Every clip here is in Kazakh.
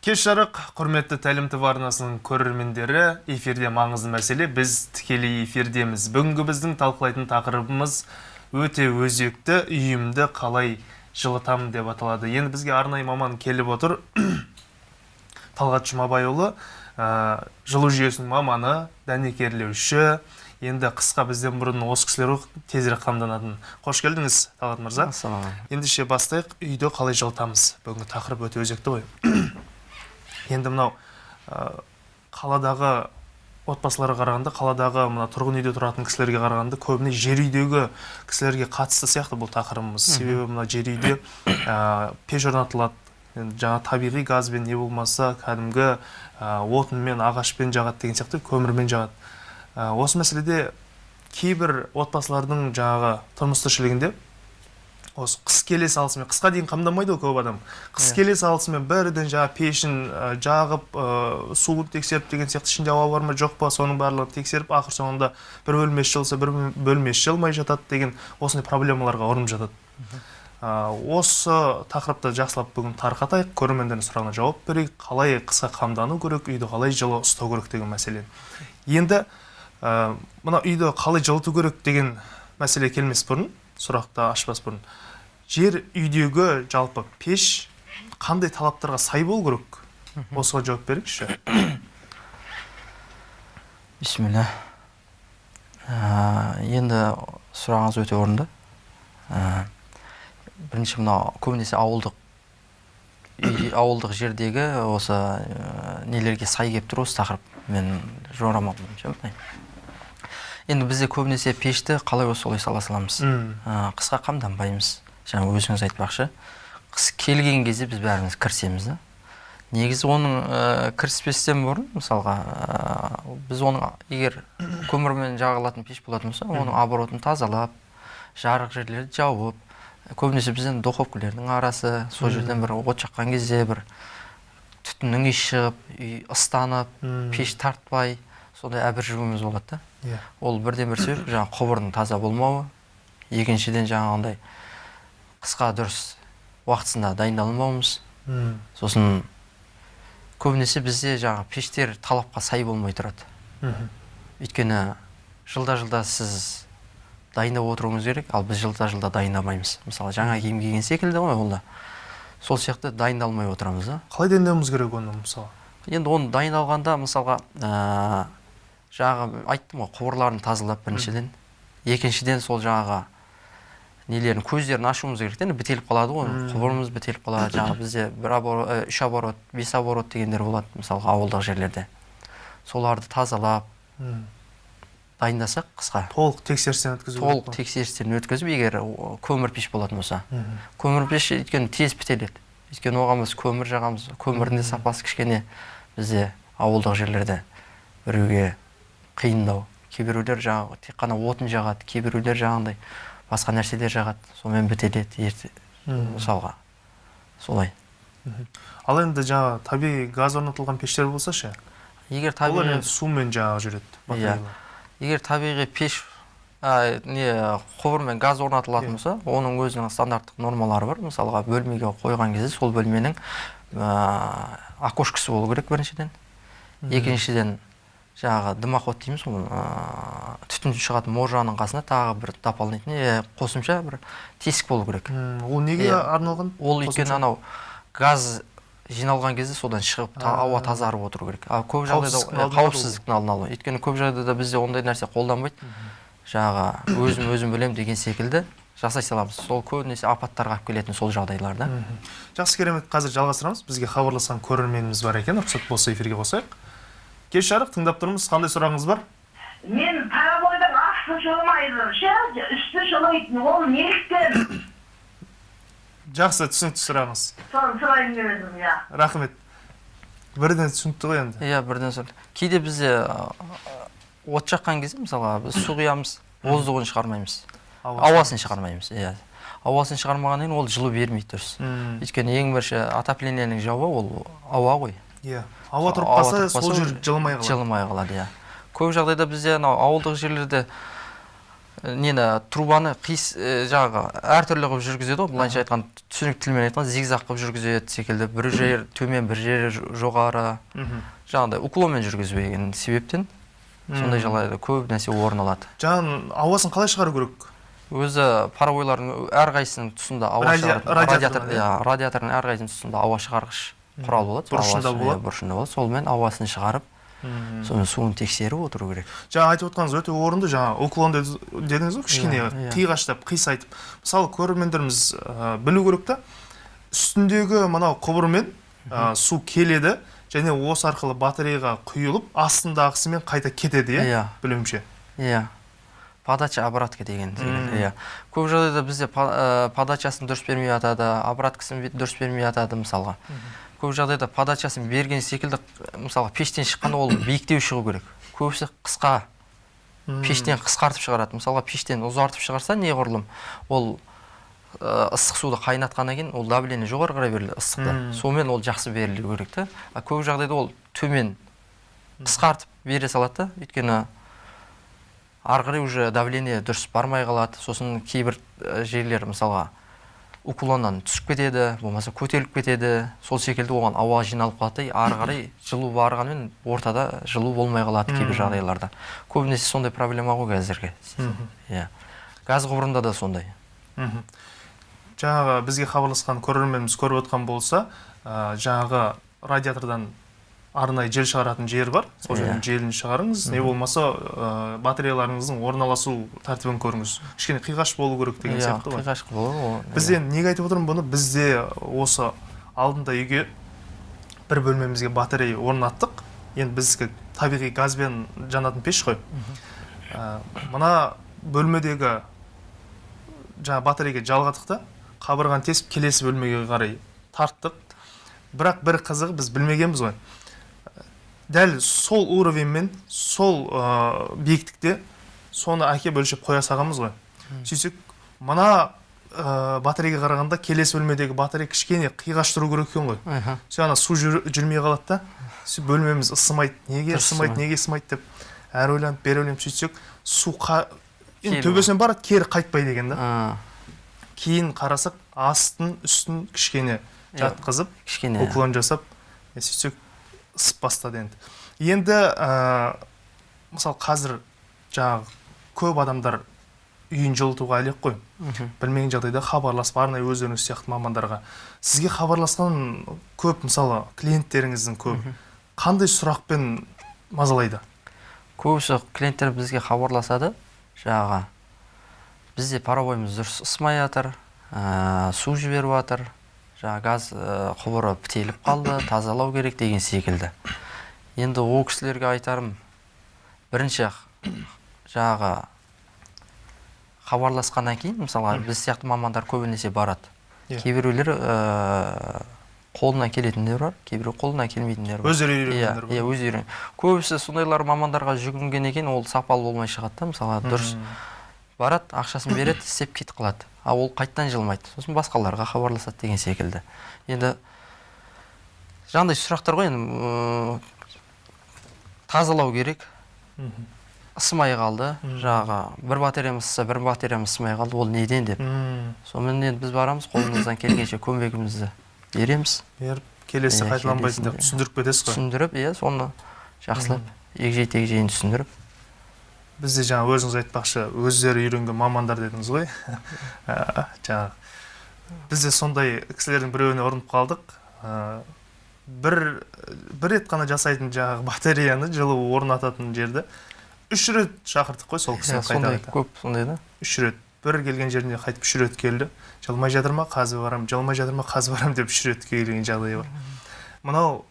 кеш жарық құрметті тәлім тв арнасының көрермендері эфирде маңызды мәселе біз тікелей эфирдеміз. Бүгінгі біздің талқылайтын тақырыбымыз өте өзекті үйімді қалай жылытамын деп аталады. Енді бізге арнайы маман келіп отыр. Талғат жұмабайұлы ә, жылу жүйесінің маманы дәнекерлеуші. Енді қысқа бізден бұрын осы кісілер тезірек қамданатын. Қош келдіңіз талғат мырза. Ендеше бастайық үйді қалай жылытамыз? Бүгінгі тақырып өте өзекті ғой. енді мынау қаладағы отбасыларға қарағанда қаладағы мына тұрғын үйде тұратын кісілерге қарағанда көбіне жер үйдегі кісілерге қатысты сияқты бұл тақырыбымыз. Себебі мына жер үйде ә, пеш орнатылады. Жаңа табиғи газбен не болмаса кәдімгі ә, отынмен ағашпен жағады деген сияқты көмірмен жағады. Ә, осы мәселеде кейбір отбасылардың жаңағы тұрмыс тіршілігінде осы қыс келе салысымен қысқа дейін қамданбайды ғой көп адам. қыс Иә. келе салысымен бірден жаңа пешін ә, жағып ә, суын тексеріп деген сияқты ішінде ауа бар ма жоқ па соның барлығын тексеріп ақыр соңында бір бөлмесі жылса бір бөлмесі жылмай жатады деген осындай проблемаларға ұрынып жатады. Ә, осы тақырыпты жақсылап бүгін тарқатайық. Көрермендердің сұрағына жауап берейік. Қалай қысқа қамдану керек үйді қалай жылы ұстау керек деген мәселе. Енді ә, мына үйді қалай жылыту керек деген мәселе келмес бұрын сұрақты ашпас бұрын. Жер үйдегі жалпы пеш қандай талаптарға сай болу керек? Осыған жауап беріңізші. Бисмилля. Ә, енді сұрағыңыз өте орынды. Ә, бірінші мынау көбінесе ауылдық үй- ауылдық жердегі осы ә, нелерге сай келіп тұр осы тақырып. Мен жорамал бойынша енді бізде көбінесе пешті қалай болса солай сала саламыз. Ә, қысқа қамданбаймыз. Жаңа өзіңіз айтпақшы қыс келген кезде біз бәріміз кірісеміз да. Негізі оның ә, кіріспестен бұрын мысалға ә, біз оның егер көмірмен жағылатын пеш болатын болса оның оборотын тазалап жарық жерлерді жауып көбінесе бізден духовкалардың арасы сол жерден бір от жаққан кезде бір түтіннің иісі шығып үй ыстанып пеш тартпай сондай әбіржуіміз болады да. Иә. Ол бірден бір себеп жаңағы құбырдың таза болмауы. Екіншіден жаңағындай қысқа дұрыс уақытысында дайындалмауымыз. Сосын көбінесе бізде жаңағы пештер талапқа сай болмай тұрады. Өйткені жылда жылда сіз дайындап отыруыңыз керек ал біз жылда жылда дайындамаймыз. Мысалы жаңа киім киген секілді ғой ол да сол сияқты дайындалмай отырамыз да. Қалай дайындауымыз керек оны мысалы? Енді оны дайындалғанда мысалға ә, жаңағы айттым ғой құбырларын тазалап біріншіден. Екіншіден сол жаңағы нелерін көздерін ашуымыз керек та енді бітеліп қалады ғой. Құбырымыз бітеліп қалады жаңағы бізде бір оборот үш оборот бес оборот дегендер болады мысалға ауылдық жерлерде. Соларды тазалап дайындасақ қысқа. Толық тексерістен өткізу толық тексерістен өткізіп егер көмір пеш болатын болса. Көмір пеш өйткені тез бітеледі. Өйткені оған біз көмір жағамыз көмірдің де сапасы кішкене бізде ауылдық жерлерде біреуге қиындау кейбіреулер жаңағы тек қана отын жағады кейбіреулер жаңағындай басқа нәрселер жағады. Сонымен бітеледі ерте мысалға. Солай. Ал енді жаңағы табиғи газ орнатылған пештер болса ше? егер олар табиғи енді сумен жаңағы жүреді батареялар. егер табиғи пеш ә, не құбыр мен газ орнатылатын Иә. болса оның өзінің стандарттық нормалары бар. Мысалға бөлмеге қойған кезде сол бөлменің ә, окошкасы болу керек біріншіден. Екіншіден жаңағы дымоход дейміз ғой түтін шығатын можаның қасына тағы бір дополнительный қосымша бір тесік болу керек. Ол неге Иә. арналған ол өйткені анау газ жиналған кезде содан шығып та- А. ауа тазарып отыру керек. Ал көп жағдайда Қауіпсіздіктің ә, алдын алу. қауіпсіздіктің алдын алу. Өйткені көп жағдайда бізде ондай нәрсе қолданбайды. Жаңағы өзім өзім білемін деген секілді жасай саламыз. Сол көбінесе апаттарға алып келетін сол жағдайларда. Мгм. жақсы керемет қазір жалғастырамыз. Бізге хабарласқан көрерменіміз бар екен. Рұқсат болса эфирге қосайық. Кеш жарық тыңдап тұрмыз. Қандай сұрағыңыз бар? Мен парабойдың асты жылмайды ше үсті жылмайтын ол неліктен? Жақсы түсінікті сұрағыңыз. Соны сұрайын деп едім иә. Рахмет. Бірден түсінікті ғой енді. Иә бірден соң кейде бізде от жаққан кезде мысалға біз су құямыз воздухын шығармаймыз. Ауасын. Шығармаймыз иә. Ауасын шығармағаннан кейін ол жылу бермейді дұрыс. Өйткені ең бірінші отоплениенің жауы ол ауа ғой. Иә. Ауа тұрып қалса сол жер жылымай қалады. жылымай қалады иә. Көп жағдайда бізде анау ауылдық жерлерде нені трубаны қиыс э, жаңағы әртүрлі қылып жүргізеді ғой. Былайша айтқан түсінікті тілмен айтқан зигзаг қылып жүргізеді секілді. Бір жер төмен бір жер ж- жоғары. Мхм. жаңағыдай уклонмен жүргізбеген себептен сондай жағдайда көп нәрсе орын алады. Жаңағы ауасын қалай шығару керек? Өзі паровойлардың әрқайсысының тұсында ауа радиатор иә радиатордың әрқайсысының тұсында ауа шығарғыш. Құрал болады сол бұрышында болады? иә, бұрышында болады. Сонымен ауасын шығарып сонымен суын тексеріп отыру керек. Жаңа айтып отқаныңыз өте орынды. Жаңа уклон дед- дедіңіз ғой кішкене Иә, иә. қиғаштап қисайтып мысалы көрермендеріміз ә, білу керек та үстіндегі мынау құбырмен ә, су келеді және осы арқылы батареяға құйылып астындағысымен қайта кетеді иә Иә. білуімше. Иә. Подача обратка деген иә. Көп жағдайда бізде подачасын дұрыс бермей жатады обраткасын дұрыс бермей жатады мысалға. Көп жағдайда подачасын берген секілді мысалға пештен шыққанда ол биіктеу шығу керек. Көбісі қысқа пештен қысқартып шығарады. Мысалға пештен ұзартып шығарса неғұрлым ол ыстық суды қайнатқаннан кейін ол давление жоғары қарай беріледі ыстықты сонымен ол жақсы берілу керек та. А көп жағдайда ол төмен қысқартып бере салады да өйткені ары қарай уже давление дұрыс бармай қалады. Сосын кейбір жерлер мысалға уклоннан түсіп кетеді болмаса көтеріліп кетеді. Сол секілді оған ауа жиналып қалады да ары қарай жылу барғанымен ортада жылу болмай қалады кейбір жағдайларда. Көбінесе сондай проблема ғой қазіргі. Иә. Газ құбырында да сондай. Мхм. жаңағы бізге хабарласқан көрерменіміз көріп отқан болса ә, жаңағы радиатордан арнайы жел шығаратын жер бар. Сол жерден Иә. желін шығарыңыз. Не болмаса ә, батареяларыңыздың орналасу тәртібін көріңіз. Кішкене қиғаш болу керек деген иә сияқты ғой. қиғаш ол біз енді неге айтып отырмын? Бұны бізде осы алдында үйге бір бөлмемізге батарея орнаттық. Енді біздікі табиғи газбен жанатын пеш қой. Ә, мына бөлмедегі жаңа батарейге жалғадық та қабырғаны тесіп келесі бөлмеге қарай тарттық. Бірақ бір қызығы біз білмегенбіз ғой. Дәл сол уровеньмен сол ә, биіктікте соны әкеп өлшеп қоя салғанбыз ғой. Сөйтсек мына ә, батарейге қарағанда келесі бөлмедегі батарея кішкене қиғаш тұру керек екен ғой. Аха. сөйтіп ана су жүр- жүрмей қалады да сөйтіп бөлмеміз ысымайды неге ысымайды неге ысымайды деп әрі ойланып бері ойланып сөйтсек су қа... енді төбесінен барады кері қайтпайды екен да. Кейін қарасақ астын үстін кішкене Иә. жатқызып кішкене. уклон жасап сөйтсек ысып бастады енді енді ә, мысалы қазір жаңағы көп адамдар үйін жылытуға әлек қой. Білмеген жағдайда хабарласып арнайы өздеріңіз сияқты мамандарға. Сізге хабарласқан көп мысалы клиенттеріңіздің көп. Қандай сұрақпен мазалайды? Көбісі клиенттер бізге хабарласады. Жаңағы бізде паровойымыз дұрыс ысымай жатыр ә, су жіберіп жатыр жаңағы газ ә, құбыры бітеліп қалды тазалау керек деген секілді. Енді ол кісілерге айтарым бірінші жаңағы хабарласқаннан кейін мысалға біз сияқты мамандар көбінесе барады. Иә. кейбіреулер ә, қолынан келетіндер бар кейбіреу қолынан келмейтіндер бар. Өздері иә үйренгендер иә өздері. Көбісі сондайлар мамандарға жүгінгеннен кейін ол сапалы болмай шығады да мысалға дұрыс. Барады ақшасын береді істеп кетіп қалады. А ол қайтадан жылмайды сосын басқаларға хабарласады деген секілді. Енді жаңағыдай сұрақтар ғой енді тазалау керек. Ысымай қалды. Жаңағы бір батареямыз ысыса бір батареямыз ысымай қалды. Ол неден деп. Сонымен енді біз барамыз қолымыздан келгенше көмегімізді береміз. Беріп келесі Иә, қайталанбайтын деп түсіндіріп кетесіз ғой. Түсіндіріп иә соны жақсылап егжей тегжейін түсіндіріп. Бізде жаңа өзіңіз айтпақшы өздері үйренген мамандар дедіңіз ғой. Ә, жаңағы бізде сондай кісілердің біреуіне ұрынып қалдық. Ә, бір бір рет қана жасайтын жаңағы батареяны жылу орнататын жерді үш рет шақырдық қой сол кісіні Иә, сондай көп сондай да? Үш рет. Бір келген жеріне қайтып үш рет келді. Жылмай жатыр ма? Қазір барамын жылмай жатыр ма? Қазір барамын деп үш рет келген жағдай бар. Мынау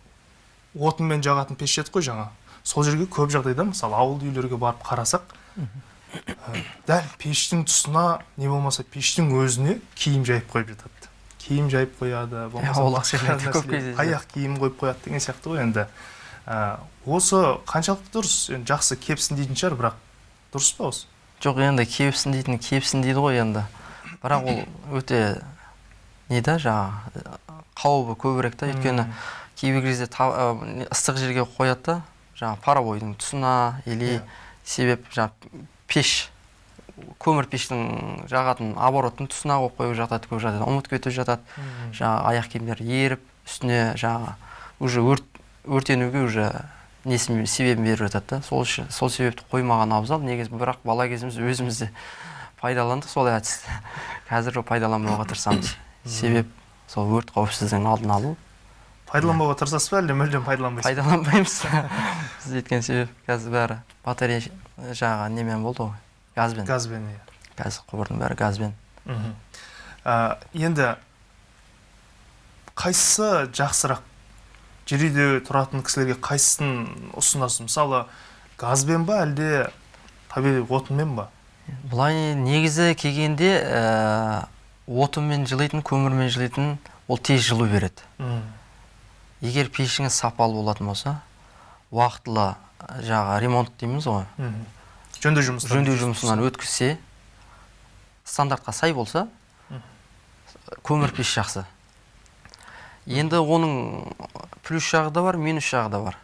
отынмен жағатын пеш еді ғой жаңа. Сол жерге көп жағдайда мысалы ауыл үйлерге барып қарасақ ә, дәл пештің тұсына не болмаса пештің өзіне киім жайып қойып жатады. Киім жайып қояды аяқ киім қойып қояды деген сияқты ғой енді. Ә, осы қаншалықты дұрыс енді жақсы кепсін дейтін шығар бірақ дұрыс па осы? Жоқ енді кепсін дейтін кепсін дейді ғой енді. Бірақ ол өте не да жаңағы қауібі көбірек та. Өйткені кейбір кезде ыстық жерге қояды да жаңағы паровойдың тұсына или Иә. себеп жаңағы пеш көмір пештің жағатын обороттың тұсына қойып қойып жатады көп жағдайда ұмытып кетіп жатады. Жаңағы аяқ киімдер еріп үстіне жаңағы уже өрт өртенуге уже несін себебін беріп жатады да. Сол үшін сол себепті қоймаған абзал. Негізі бірақ бала кезіміз өзіміз де пайдаландық сол әдісті қазір пайдаланбауға тырысамыз. Себеп сол өрт қауіпсіздігінің алдын алу. Пайдаланбауға тырысасыз ба әлде мүлдем пайдаланбайсыз? Ба? пайдаланбаймыз біз өйткен себеп қазір бәрі батарея жаңағы немен болды ғой? Газбен. Газбен иә. Қазір құбырдың бәрі газбен. Мхм. Енді қайсысы жақсырақ жер үйде тұратын кісілерге қайсысын ұсынасыз? Мысалы газбен ба әлде табиғи отынмен ба? Былай негізі келгенде ә, отынмен жылитын көмірмен жылитын ол тез жылу береді. Егер пешіңіз сапалы болатын болса уақытылы жаңағы ремонт дейміз ғой. Жөндеу жұмыстарын жөндеу жұмысынан өткізсе стандартқа сай болса көмір пеш жақсы. Енді оның плюс жағы да бар минус жағы да бар.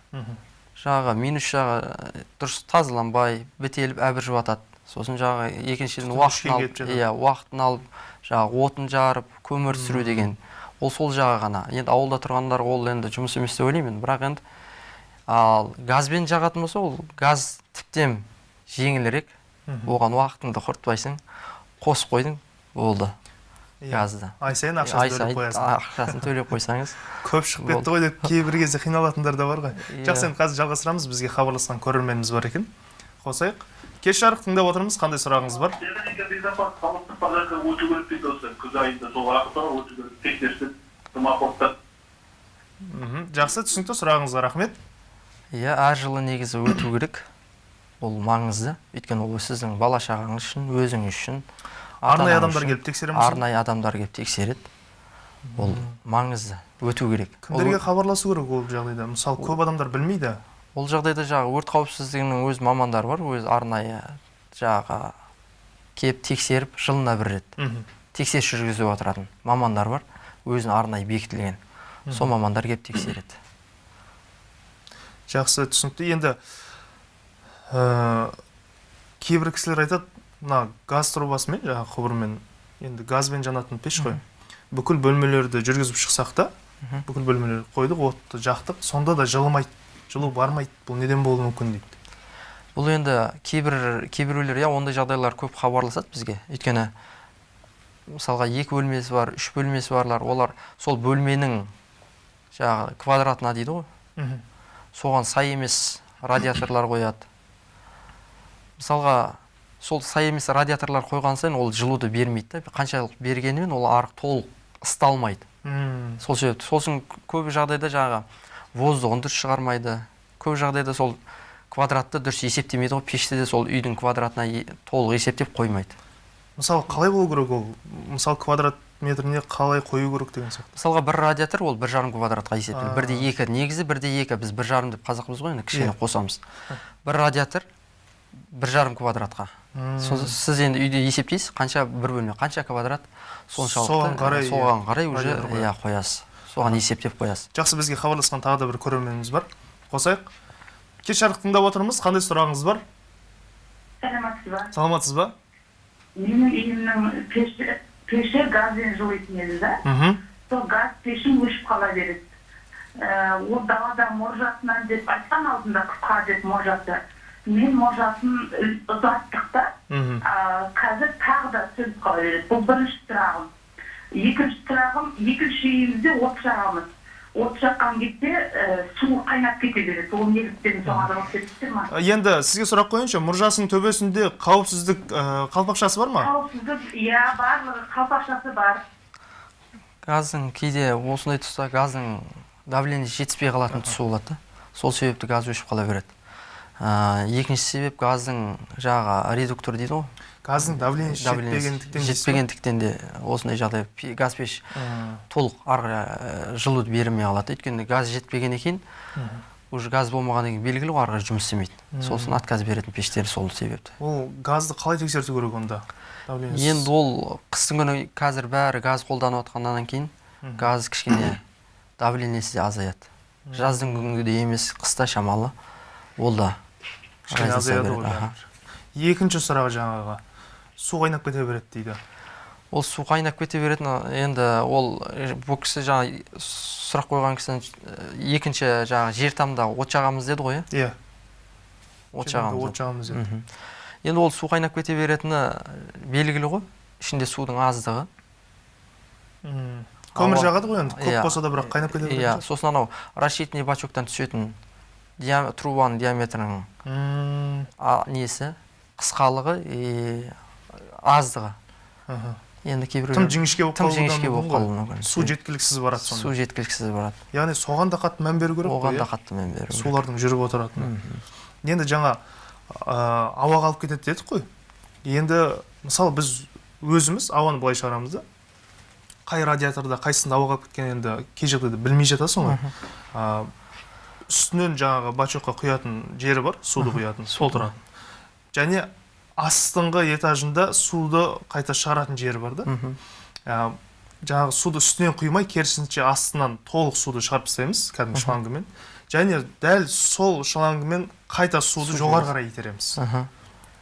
Жаңағы минус жағы ә, дұрыс тазаланбай бітеліп әбір жатады сосын жаңағы екіншіден уақытын алып иә уақытын алып жаңағы отын жарып көмір түсіру деген. Ол сол жағы ғана. Енді ауылда тұрғандар ол енді жұмыс емес деп ойлаймын бірақ енді ал газбен жағатын болса ол газ тіптен жеңілірек. Оған уақытыңды құртпайсың қосып қойдың болды Иә. газды. Ай сайын ай ақшасын төлеп қоясың. ақшасын төлеп қойсаңыз көп шығып кетті ғой деп кейбір кезде қиналатындар да бар ғой. Иә. жақсы енді қазір жалғастырамыз. Бізге хабарласқан көрерменіміз бар екен. Қосайық. Кеш жарық тыңдап отырмыз қандай сұрағыңыз бар? Өту керек дейді осы күз айында сол уақытта өту керек тексерістен самоходта мхм жақсы түсінікті сұрағыңызға рахмет. Иә әр жылы негізі өту керек. Ол маңызды. Өйткені ол сіздің бала шағаңыз үшін өзіңіз үшін арнайы адамдар келіп тексере ме арнайы адамдар келіп тексереді. Ол маңызды. Өту керек. Кімдерге хабарласу керек ол жағдайда? Мысалы көп адамдар білмейді. Ол жағдайда жаңағы өрт қауіпсіздігінің өз мамандары бар өз арнайы жаңағы келіп тексеріп жылына бір рет тексеріс жүргізіп отыратын мамандар бар өзінің арнайы бекітілген. Сол мамандар келіп тексереді. Жақсы түсінікті. Енді ә, кейбір кісілер айтады мына газ трубасымен жаңағы құбырмен енді газбен жанатын пеш қой. Бүкіл бөлмелерді жүргізіп шықсақ та бүкіл бөлмелерді қойдық отты жақтық сонда да жылымайды. Жылу бармайды бұл неден болуы мүмкін дейді. Бұл енді кейбір кейбіреулер иә ондай жағдайлар көп хабарласады бізге. Өйткені мысалға екі бөлмесі бар үш бөлмесі барлар олар сол бөлменің жаңағы квадратына дейді ғой. Соған сай емес радиаторлар қояды. Мысалға сол сай емес радиаторлар қойған сайын ол жылуды бермейді да қаншалық бергенімен ол арық толық ысталмайды сол себепті сосын көп жағдайда жаңағы воздухын дұрыс шығармайды. Көп жағдайда сол квадратты дұрыс есептемейді ғой пешті де сол үйдің квадратына толық есептеп қоймайды. Мысалы қалай болу керек ол? Мысалы квадрат метріне қалай қою керек деген сияқты. Мысалға бір радиатор ол бір жарым квадратқа есептеледі. Бірде екі негізі бірде екі. Біз бір жарым деп қазақпыз ғой енді кішкене Иә. қосамыз. Бір радиатор бір жарым квадратқа. Сіз енді үйде есептейсіз қанша бір бөлме қанша квадрат? Соншалықты Соған қарай, соған иә, қарай уже иә қоясыз. Соған есептеп қоясыз. Жақсы бізге хабарласқан тағы да бір көрерменіміз бар. Қосайық. Кеш жарық тыңдап отырмыз. Қандай сұрағыңыз бар? Саламатсыз ба? Саламатсыз ба? Менің үйімнің пеші пеші газбен жылитын еді да. Мхм. Сол газ пешім өшіп қала береді. Ә, ол далада можасынан деп айтқан алдында қысқа деп можасы мен можасын ү- ұзаттық та. Мхм. Қазір тағы да сөніп қала береді. Бұл бірінші сұрағым. Екінші сұрағым екінші үйімізде от жағамыз. От жаққан кезде ә, су қайнап кете береді. Ол неліктен соған жауап бересіздер ма енді сізге сұрақ қояйыншы мұржасының төбесінде қауіпсіздік ә, қалпақшасы бар ма? Қауіпсіздік иә барлығы қалпақшасы бар. Газдың кейде осындай тұста газдың давлениесі жетіспей қалатын тұсы болады да. Сол себепті газ өшіп қала береді. Ә, екінші себеп газдың жаңағы редуктор дейді ғой. Газдың давлениесі жетпегендіктен жетпегендіктен де осындай жағдай газ пеш толық ары қарай, ә, жылуды бермей қалады өйткені газ жетпеген екен уже газ болмағаннан кейін белгілі ғой ары қарай жұмыс істемейді сосын отказ беретін пештер сол себепті. Ол газды қалай тексерту керек онда? Енді ол қыстың күні қазір бәрі газ қолданып жатқаннан кейін газ кішкене давлениесі де азаяды. Жаздың күнгідей емес қыста шамалы. Ол да. Кішкене разница азаяды береді, ғой аха. бәрібір. екінші сұрақ жаңағы су қайнап кете береді дейді ол су қайнап кете беретін енді ол бұл кісі жаңа сұрақ қойған кісінің екінші жаңағы жер тамда от жағамыз деді ғой иә иә от жағамыз от жағамыз деді. Енді ол су қайнап кете беретіні белгілі ғой ішінде судың аздығы көмір жағады ғой енді көп болса да бірақ қайнап кете береді иә сосын анау рассчитанный бачоктан түсетін трубаның диаметрінің а, несі? Қысқалығы и аздығы. Енді кейбіреулер тым жіңішке болып тым жіңішке болып қалуы мүмкін. Су жеткіліксіз барады су сонда жеткіліксіз барады. Яғни соған да қатты мән беру керек оған да иә? қатты мән беру керек. сулардың жүріп отыратыны. Мгм. енді жаңа ә, ауаға алып кетеді дедік қой. Енді мысалы біз өзіміз ауаны былай шығарамыз да. Қай радиаторда қайсысында ауаға алып кеткенін енді кей жағдайда білмей жатасың ғой. Үстінен жаңағы бачокқа құятын жері бар суды құятын. Сол тұрады. Және астыңғы этажында суды қайта шығаратын жері бар да. Ә, жаңағы суды үстінен құймай керісінше астынан толық суды шығарып тастаймыз кәдімгі шлангымен. Және дәл сол шлангымен қайта суды жоғары қарай итереміз.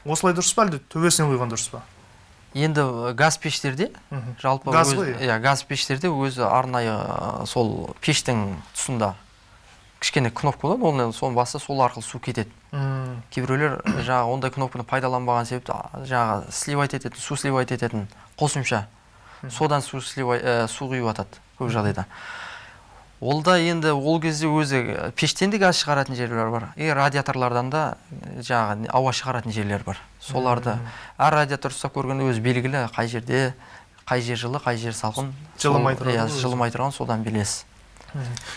Осылай дұрыс па әлде? Төбесінен құйған дұрыс па? Енді газ пештерде жалпы Газ ғой, иә газ пештерде өзі арнайы сол пештің тұсында кішкене кнопка болады оны соны басса сол арқылы су кетеді. Кейбіреулер жаңағы ондай кнопканы пайдаланбаған себепті жаңағы сливать ететін су сливать ететін қосымша. Содан су сливай ә, су құйып жатады көп жағдайда. Ол да енді ол кезде өзі э, пештен де газ шығаратын жерлер бар и радиаторлардан да э, жаңағы ауа шығаратын жерлер бар. Соларды әр радиатор ұстап көргенде өзі белгілі қай жерде қай жер жылы қай жер салқын. Жылымай тұрады иә жылымай тұрған содан білесіз.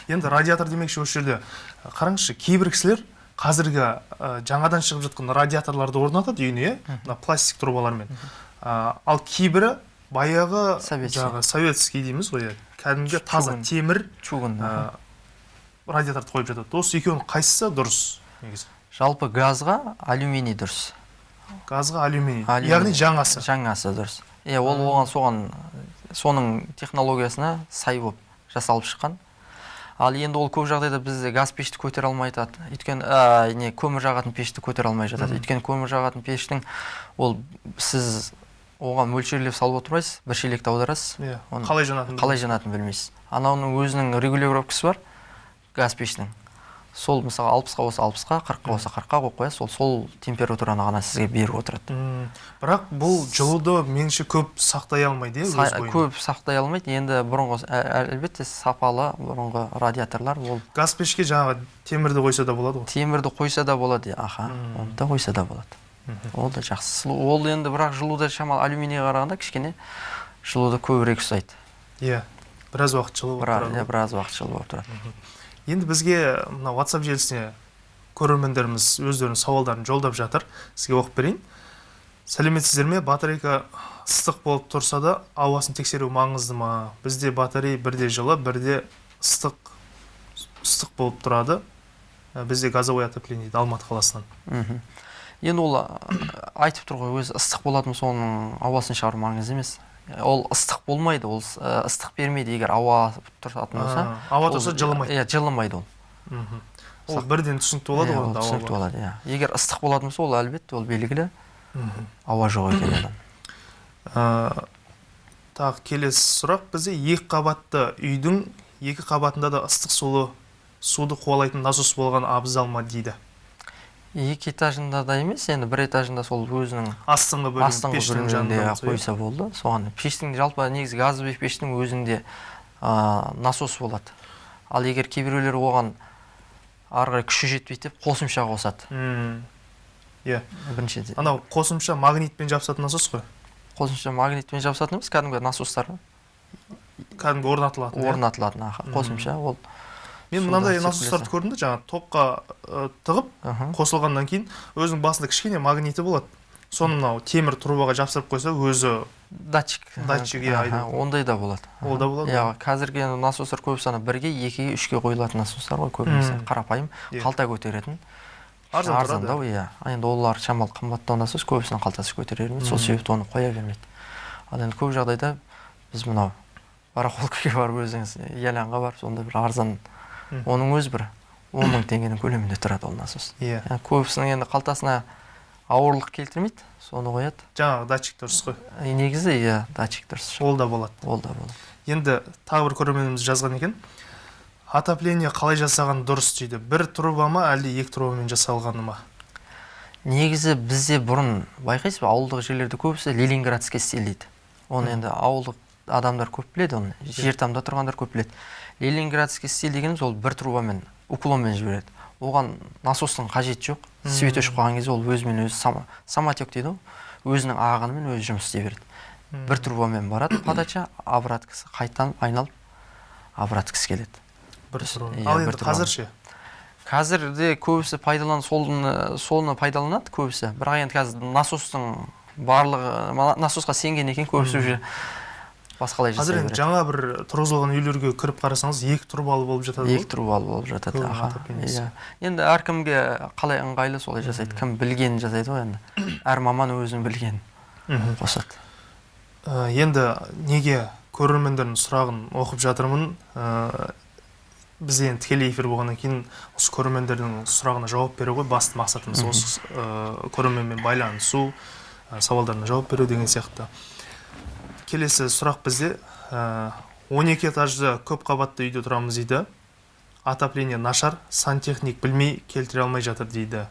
Енді радиатор демекші осы жерде. Қараңызшы кейбір кісілер қазіргі ә, жаңадан шығып жатқан радиаторларды орнатады үйіне иә? Мына пластик трубалармен. Ә, ал кейбірі баяғы жаңағы советский дейміз ғой иә? Кәдімгі таза темір чугун ә, радиаторды қойып жатады. Осы екеуінің қайсысы дұрыс? Негізі. Жалпы газға алюминий дұрыс. Газға алюминий. Алюминий. яғни жаңасы. Жаңасы дұрыс. Иә ол оған соған соның технологиясына сай болып жасалып шыққан. Ал енді ол көп жағдайда бізде газ пешті көтере алмай жатады. Өйткені ә, не көмір жағатын пешті көтере алмай жатады. Өйткені көмір жағатын пештің ол сіз оған мөлшерлеп салып отырмайсыз бір шелекті аударасыз. Иә қалай жанатынын қалай жанатынын білмейсіз. Анауның өзінің регулировкасы бар газ пештің сол мысалы алпысқа болса алпысқа қырыққа болса қырыққа қойып қоясыз ол сол температураны ғана сізге беріп отырады. М, бірақ бұл жылуды меніңше көп сақтай алмайды иә Са- көп сақтай алмайды. Енді бұрынғы ә- ә- әлбетте сапалы бұрынғы радиаторлар ол газ пешке жаңағы темірді қойса да болады ғой. темірді қойса да болады иә, аха оны да қойса да болады. Ол да жақсы. Ол енді бірақ жылуды шамалы алюминийге қарағанда кішкене жылуды көбірек ұстайды. Иә біраз уақыт жылы болып біраз, тұрады иә, біраз уақыт жылы болып тұрады. Енді бізге мына WhatsApp желісіне көрермендеріміз өздерінің сауалдарын жолдап жатыр. Сізге оқып берейін. Сәлеметсіздер ме? Батарейка ыстық болып тұрса да ауасын тексеру маңызды ма? Бізде батарей бірде жылы бірде ыстық ыстық болып тұрады. Ә, бізде газовое отопление дейді алматы қаласынан. Енді ол айтып тұр ғой өзі ыстық болатын соның ауасын шығару маңызды емес. Ол ыстық болмайды ол ә, ыстық бермейді егер ауа тұратын болса. Ауа тұрса жылымайды. иә жылымайды ол. Ол бірден түсінікті болады Иә, ғой түсінікті болады иә. Егер ыстық болатын болса ол әлбетте ол белгілі ауа жоқ екені Ә, тағы келесі сұрақ. Бізде екі қабатты үйдің екі қабатында да ыстық сулы суды қуалайтын насос болған абзал ма дейді? Екі этажында да емес енді бір этажында сол өзінің астыңғы бөлім астыңғы бөлімінде қойса болды. Соған пештің жалпы негізі газовый пештің өзінде ә, насос болады. Ал егер кейбіреулер оған ары қарай күші жетпейді деп қосымша қосады. Иә. Бірінші анау қосымша магнитпен жабысатын насос қой. Қосымша магнитпен жабысатын емес кәдімгі насостар кәдімгі орнатылатын иә. орнатылатын қосымша ол мен мынандай насостарды көрдім да жаңағы токқа ә, тығып қосылғаннан кейін өзінің басында кішкене магниті болады. Соны мынау темір трубаға жапсырып қойса өзі датчик. Датчик, иә, ондай да болады. Ол да болады иә қазіргі енді насостар көбісі ана бірге екіге үшке қойылатын насостар ғой көбінесе. Қарапайым Иә. қалта көтеретін. Арзандау иә. Енді олар шамалы қымбаттау насос көбісінің қалтасы көтерер емес сол себепті оны қоя бермейді. Ал енді көп жағдайда біз мынау барахолкаға барып өзіңіз ялянға барып сонда бір арзан. Оның өзі бір он мың теңгенің көлемінде тұрады ол насос. Иә. Иә, көбісінің енді қалтасына ауырлық келтірмейді соны қояды. Жаңағы датчик дұрыс қой. Негізі иә датчик дұрыс. Ол да болады. Ол да болады. Енді тағы бір көрерменіміз жазған екен. Отопление қалай жасаған дұрыс? дейді. Бір труба ма әлде екі трубамен жасалғаны ма? Негізі бізде бұрын байқайсыз ба ауылдық жерлерде көбісі ленинградский стиль дейді. Оны енді ауылдық адамдар көп біледі оны жер тамда тұрғандар көп біледі. Ленинградский стиль дегеніміз ол бір трубамен уклонмен жібереді. Оған насостың қажеті жоқ. Свет өшіп қалған кезде ол өзімен өзі сама, самотек дейді ғой. Өзінің ағынымен өзі жұмыс істей береді. Бір трубамен барады подача обраткасы қайтадан айналып обраткасы келеді. Бір труба Иә, ал енді қазір ше? Қазір де көбісі пайдалан соны соны пайдаланады көбісі. Бірақ енді қазір насостың барлығы насосқа сенген екен көбісі уже басқалай қазір жасай енді береді жаңа бір тұрғызылған үйлерге кіріп қарасаңыз екі трубалы болып жатады екі ғой трубалы болып жатады аха иә. Енді әркімге қалай ыңғайлы солай жасайды кім білгенін жасайды ғой енді. Әр маман өзінің білгенін қосады. Ә, енді неге көрермендердің сұрағын оқып жатырмын? Ә, біз енді тікелей эфир болғаннан кейін осы көрермендердің сұрағына жауап беру ғой. Басты мақсатымыз осы ә, көрерменмен байланысу ә, сауалдарына жауап беру деген сияқты. Келесі сұрақ бізде. Ә, 12 этажды көп қабатты үйде тұрамыз дейді. Отопление нашар сантехник білмей келтіре алмай жатыр дейді.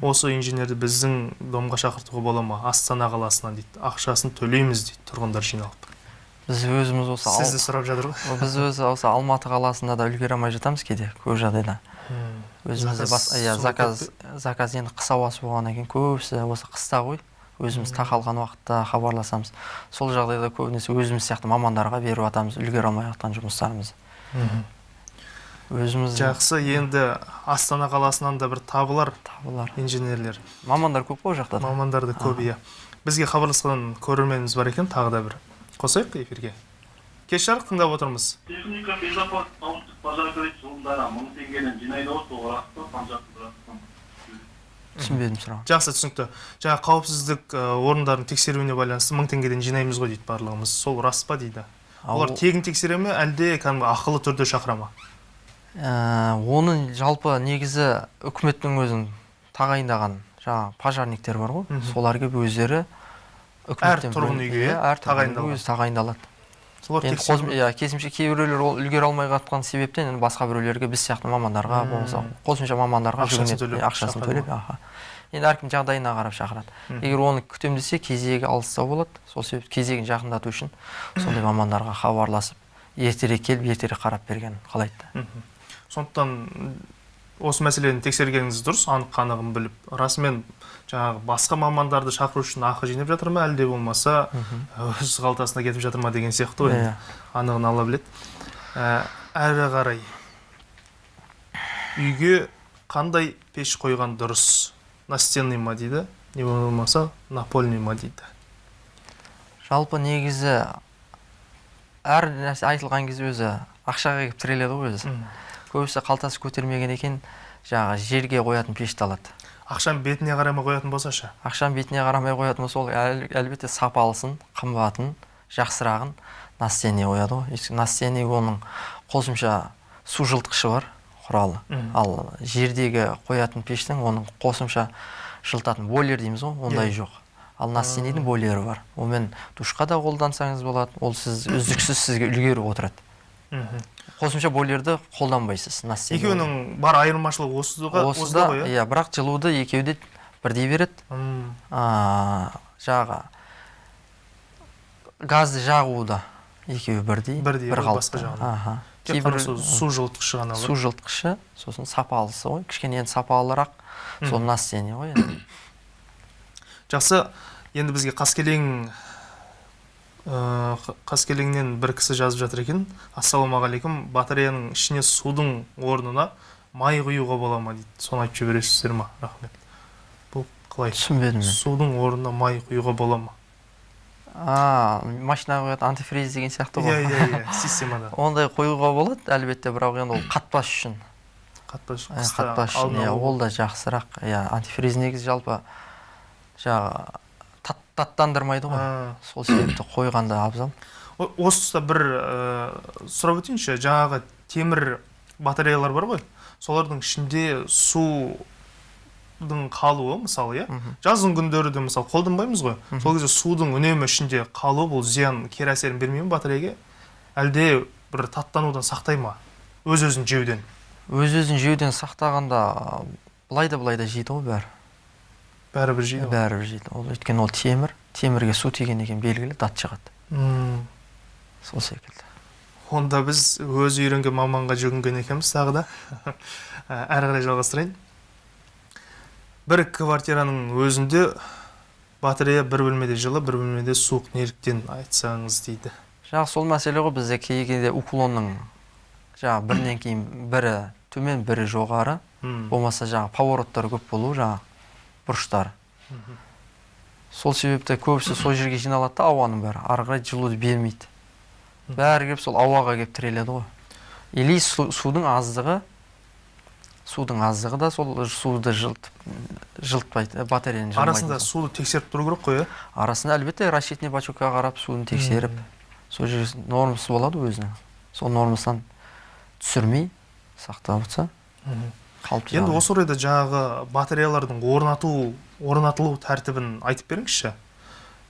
Осы инженерді біздің домға шақыртуға бола ма? Астана қаласынан дейді. Ақшасын төлейміз дейді тұрғындар жиналып. Біз өзіміз осы ал- сізді сұрап жатыр ғой. Біз өзі осы алматы қаласында да үлгере алмай жатамыз кейде көп жағдайда. Өзімізде иә заказ заказ енді қыс ауасы болғаннан кейін көбісі осы қыста ғой. Өзіміз тақалған уақытта хабарласамыз. Сол жағдайда көбінесе өзіміз сияқты мамандарға беріп жатамыз үлгере алмай жатқан жұмыстарымызды. Өзіміз жақсы енді астана қаласынан да бір табылар табылар. инженерлер. Мамандар көп қой ол жақта да. мамандар да көп иә. Бізге хабарласқан көрерменіміз бар екен тағы да бір. Қосайық эфирге. Кеш жарық тыңдап отырмыз. Техника безопасности научных пожарных жылдары мың теңгеден жинайды ғой сол рас па қанша рас па түсінбедім сұрағын жақсы түсінікті. Жаңа қауіпсіздік орындарының тексеруіне байланысты мың теңгеден жинаймыз ғой дейді барлығымыз. Сол рас па дейді? Олар ол- тегін тексере ме әлде кәдімгі ақылы түрде шақыра ма? Ә, оны жалпы негізі үкіметтің өзінің тағайындаған жаңағы пожарниктер бар ғой. Солар келіп өздері тұрғын үйге иә, әр тұрғын үйге өзі тағайындалады. Солар иә керісінше кейбіреулер ол үлгере алмай жатқан себептен енді басқа біреулерге біз сияқты мамандарға болмаса қосымша мамандарға жүгінеді иә, ақшасын төлеп аха. Енді әркім жағдайына қарап шақырады. Егер оны күтемін десе кезегі алыстау болады. Сол себепті кезегін жақындату үшін сондай мамандарға хабарласып ертерек келіп ертерек қарап берген қалайды сондықтан осы мәселені тексергеніңіз дұрыс анық қанығын біліп. Расымен жаңағы басқа мамандарды шақыру үшін ақы жинап жатыр ма әлде болмаса өз қалтасына кетіп жатыр ма? деген сияқты ғой. Иә. анығын алла біледі. Ә, әрі қарай. Үйге қандай пеш қойған дұрыс? Настенный ма? дейді. Не болмаса напольный ма? дейді. Жалпы негізі әр нәрсе айтылған кезде өзі ақшаға келіп тіреледі ғой өзі. Көбісі қалтасы көтермеген екен жаңағы жерге қоятын пешті алады. Ақшаның бетіне қарамай қоятын болса ше ақшаның бетіне қарамай қоятын болса ол әл- әлбетте сапалысын қымбатын жақсырағын настенный қояды ғой. Настенный оның қосымша су жылытқышы бар құралы. Ал жердегі қоятын пештің оның қосымша жылытатын бойлер дейміз ғой ондай Иә. жоқ. Ал настенныйдің бойлері бар. Онымен душқа да қолдансаңыз болады ол сіз үздіксіз сізге үлгеріп отырады. Мгм. Қосымша бойлерді қолданбайсыз настенный екеуінің бар айырмашылығы осыда осыда ғой иә? иә бірақ жылуды екеуі де бірдей береді. Жаңағы газды жағуда екеуі бірдей Бірдей, бір басқа қалыпта. жағынан. кейбір су жылытқышы ғана су жылытқышы сосын сапалысы ғой. Кішкене енді сапалырақ сол настенный ғой енді. Жақсы енді бізге қаскелең қаскелеңнен бір кісі жазып жатыр екен. Ассалаумағалейкум батареяның ішіне судың орнына май құюға бола ма? дейді. Соны айтып жібересіздер ма? Рахмет. Бұл қалай? Түсінбедім мен. Судың орнына май құюға бола ма? А машинаға қоятын антифриз деген сияқты иә ғой. Иә иә системада. Ондай қоюға болады әлбетте бірақ енді ол қатпас үшін. Қатпас қыста қатпас үшін иә ол да жақсырақ. Иә антифриз негізі жалпы жаңағы таттандырмайды ғой. Сол себепті қойғанда абзал. Осы тұста бір ә, сұрап өтейінші. Жаңағы темір батареялар бар ғой. Солардың ішінде су судың қалуы мысалы иә? Жаздың күндері де мысалы қолданбаймыз ғой. Сол кезде судың үнемі ішінде қалуы бұл зиян кері әсерін бермей ме батареяға? Әлде бір таттанудан сақтай ма? Өз өзін жеуден? Өз өзін жеуден сақтағанда былай да былай да жейді ғой бәрі. Бәрібір жейді бәрібір жейді ол өйткені ол темір. Темірге су тиген екен белгілі дат шығады. Сол секілді. Онда біз өзі үйренген маманға жүгінген екенбіз тағы да. Әрі қарай жалғастырайын. Бір квартираның өзінде батарея бір бөлмеде жылы бір бөлмеде суық неліктен айтсаңыз дейді. Жаңағы сол мәселе ғой бізде. Кей кезде уклонның жаңағы бірінен кейін бірі төмен бірі жоғары. Болмаса жаңағы повороттары көп болу жаңағы бұрыштары. Сол себепті көбісі сол жерге жиналады да ауаның бәрі. Ары қарай жылуды бермейді. Бәрі келіп сол ауаға келіп тіреледі ғой. Или су- судың аздығы судың аздығы да сол суды жылытып жылытпайды э, батареяны жылмайды арасында суды тексеріп тұру керек қой иә арасында әлбетте расчетный бачокқа қарап суын тексеріп сол жерге нормасы болады өзінің. Сол нормасынан түсірмей сақтап отырса енді осы орайда жаңағы батареялардың орнату орнатылу тәртібін айтып беріңізші.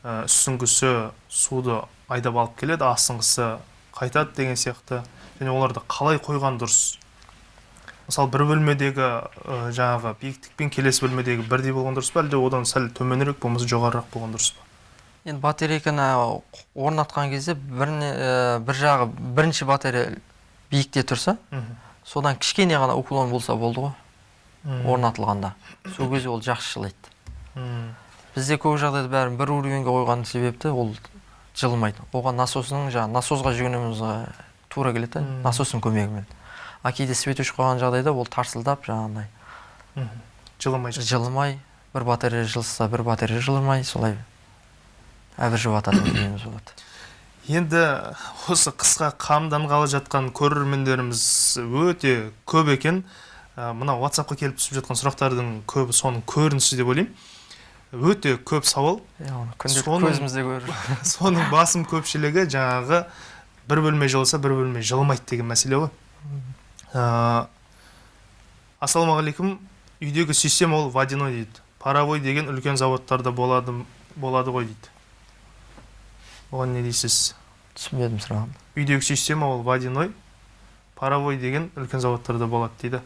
Ә, үстіңгісі суды айдап алып келеді астыңғысы қайтады деген сияқты. Және оларды қалай қойған дұрыс. Мысалы бір бөлмедегі ә, жаңағы биіктік пен келесі бөлмедегі бірдей болған дұрыс па әлде одан сәл төменірек болмаса жоғарырақ болған дұрыс па? Енді батарейканы орнатқан кезде ә, бір жағы бірінші батарея биікте тұрса содан кішкене ғана уклон болса болды ғой. Орнатылғанда. Сол кезде ол жақсы жылайды бізде көп жағдайда бәрін бір уровеньге қойған себепті ол жылымайды оған насосының жаңағы насосға жүгінуіміз ә, тура келеді да насостың көмегімен. А кейде светоч қойған жағдайда ол тарсылдап жаңағындай жылымай жылымай бір батарея жылыса бір батарея жылымай солай әбіржіп жататын болады. Енді осы қысқа қамданғалы жатқан көрермендеріміз өте көп екен. Ә, мына ватсапқа келіп түсіп жатқан сұрақтардың көбі соның көрінісі деп ойлаймын. Өте көп сауал. Көзімізде көріп соның басым көпшілігі жаңағы бір бөлме жылыса бір бөлме жылымайды деген мәселе ғой. Ә, ассалаумағалейкум. Үйдегі система ол водяной дейді. Паровой деген үлкен заводтарда болады болады ғой дейді. Оған не дейсіз? түсінбедім сұрағын үйдегі система ол водяной паровой деген үлкен заводтарда болады дейді.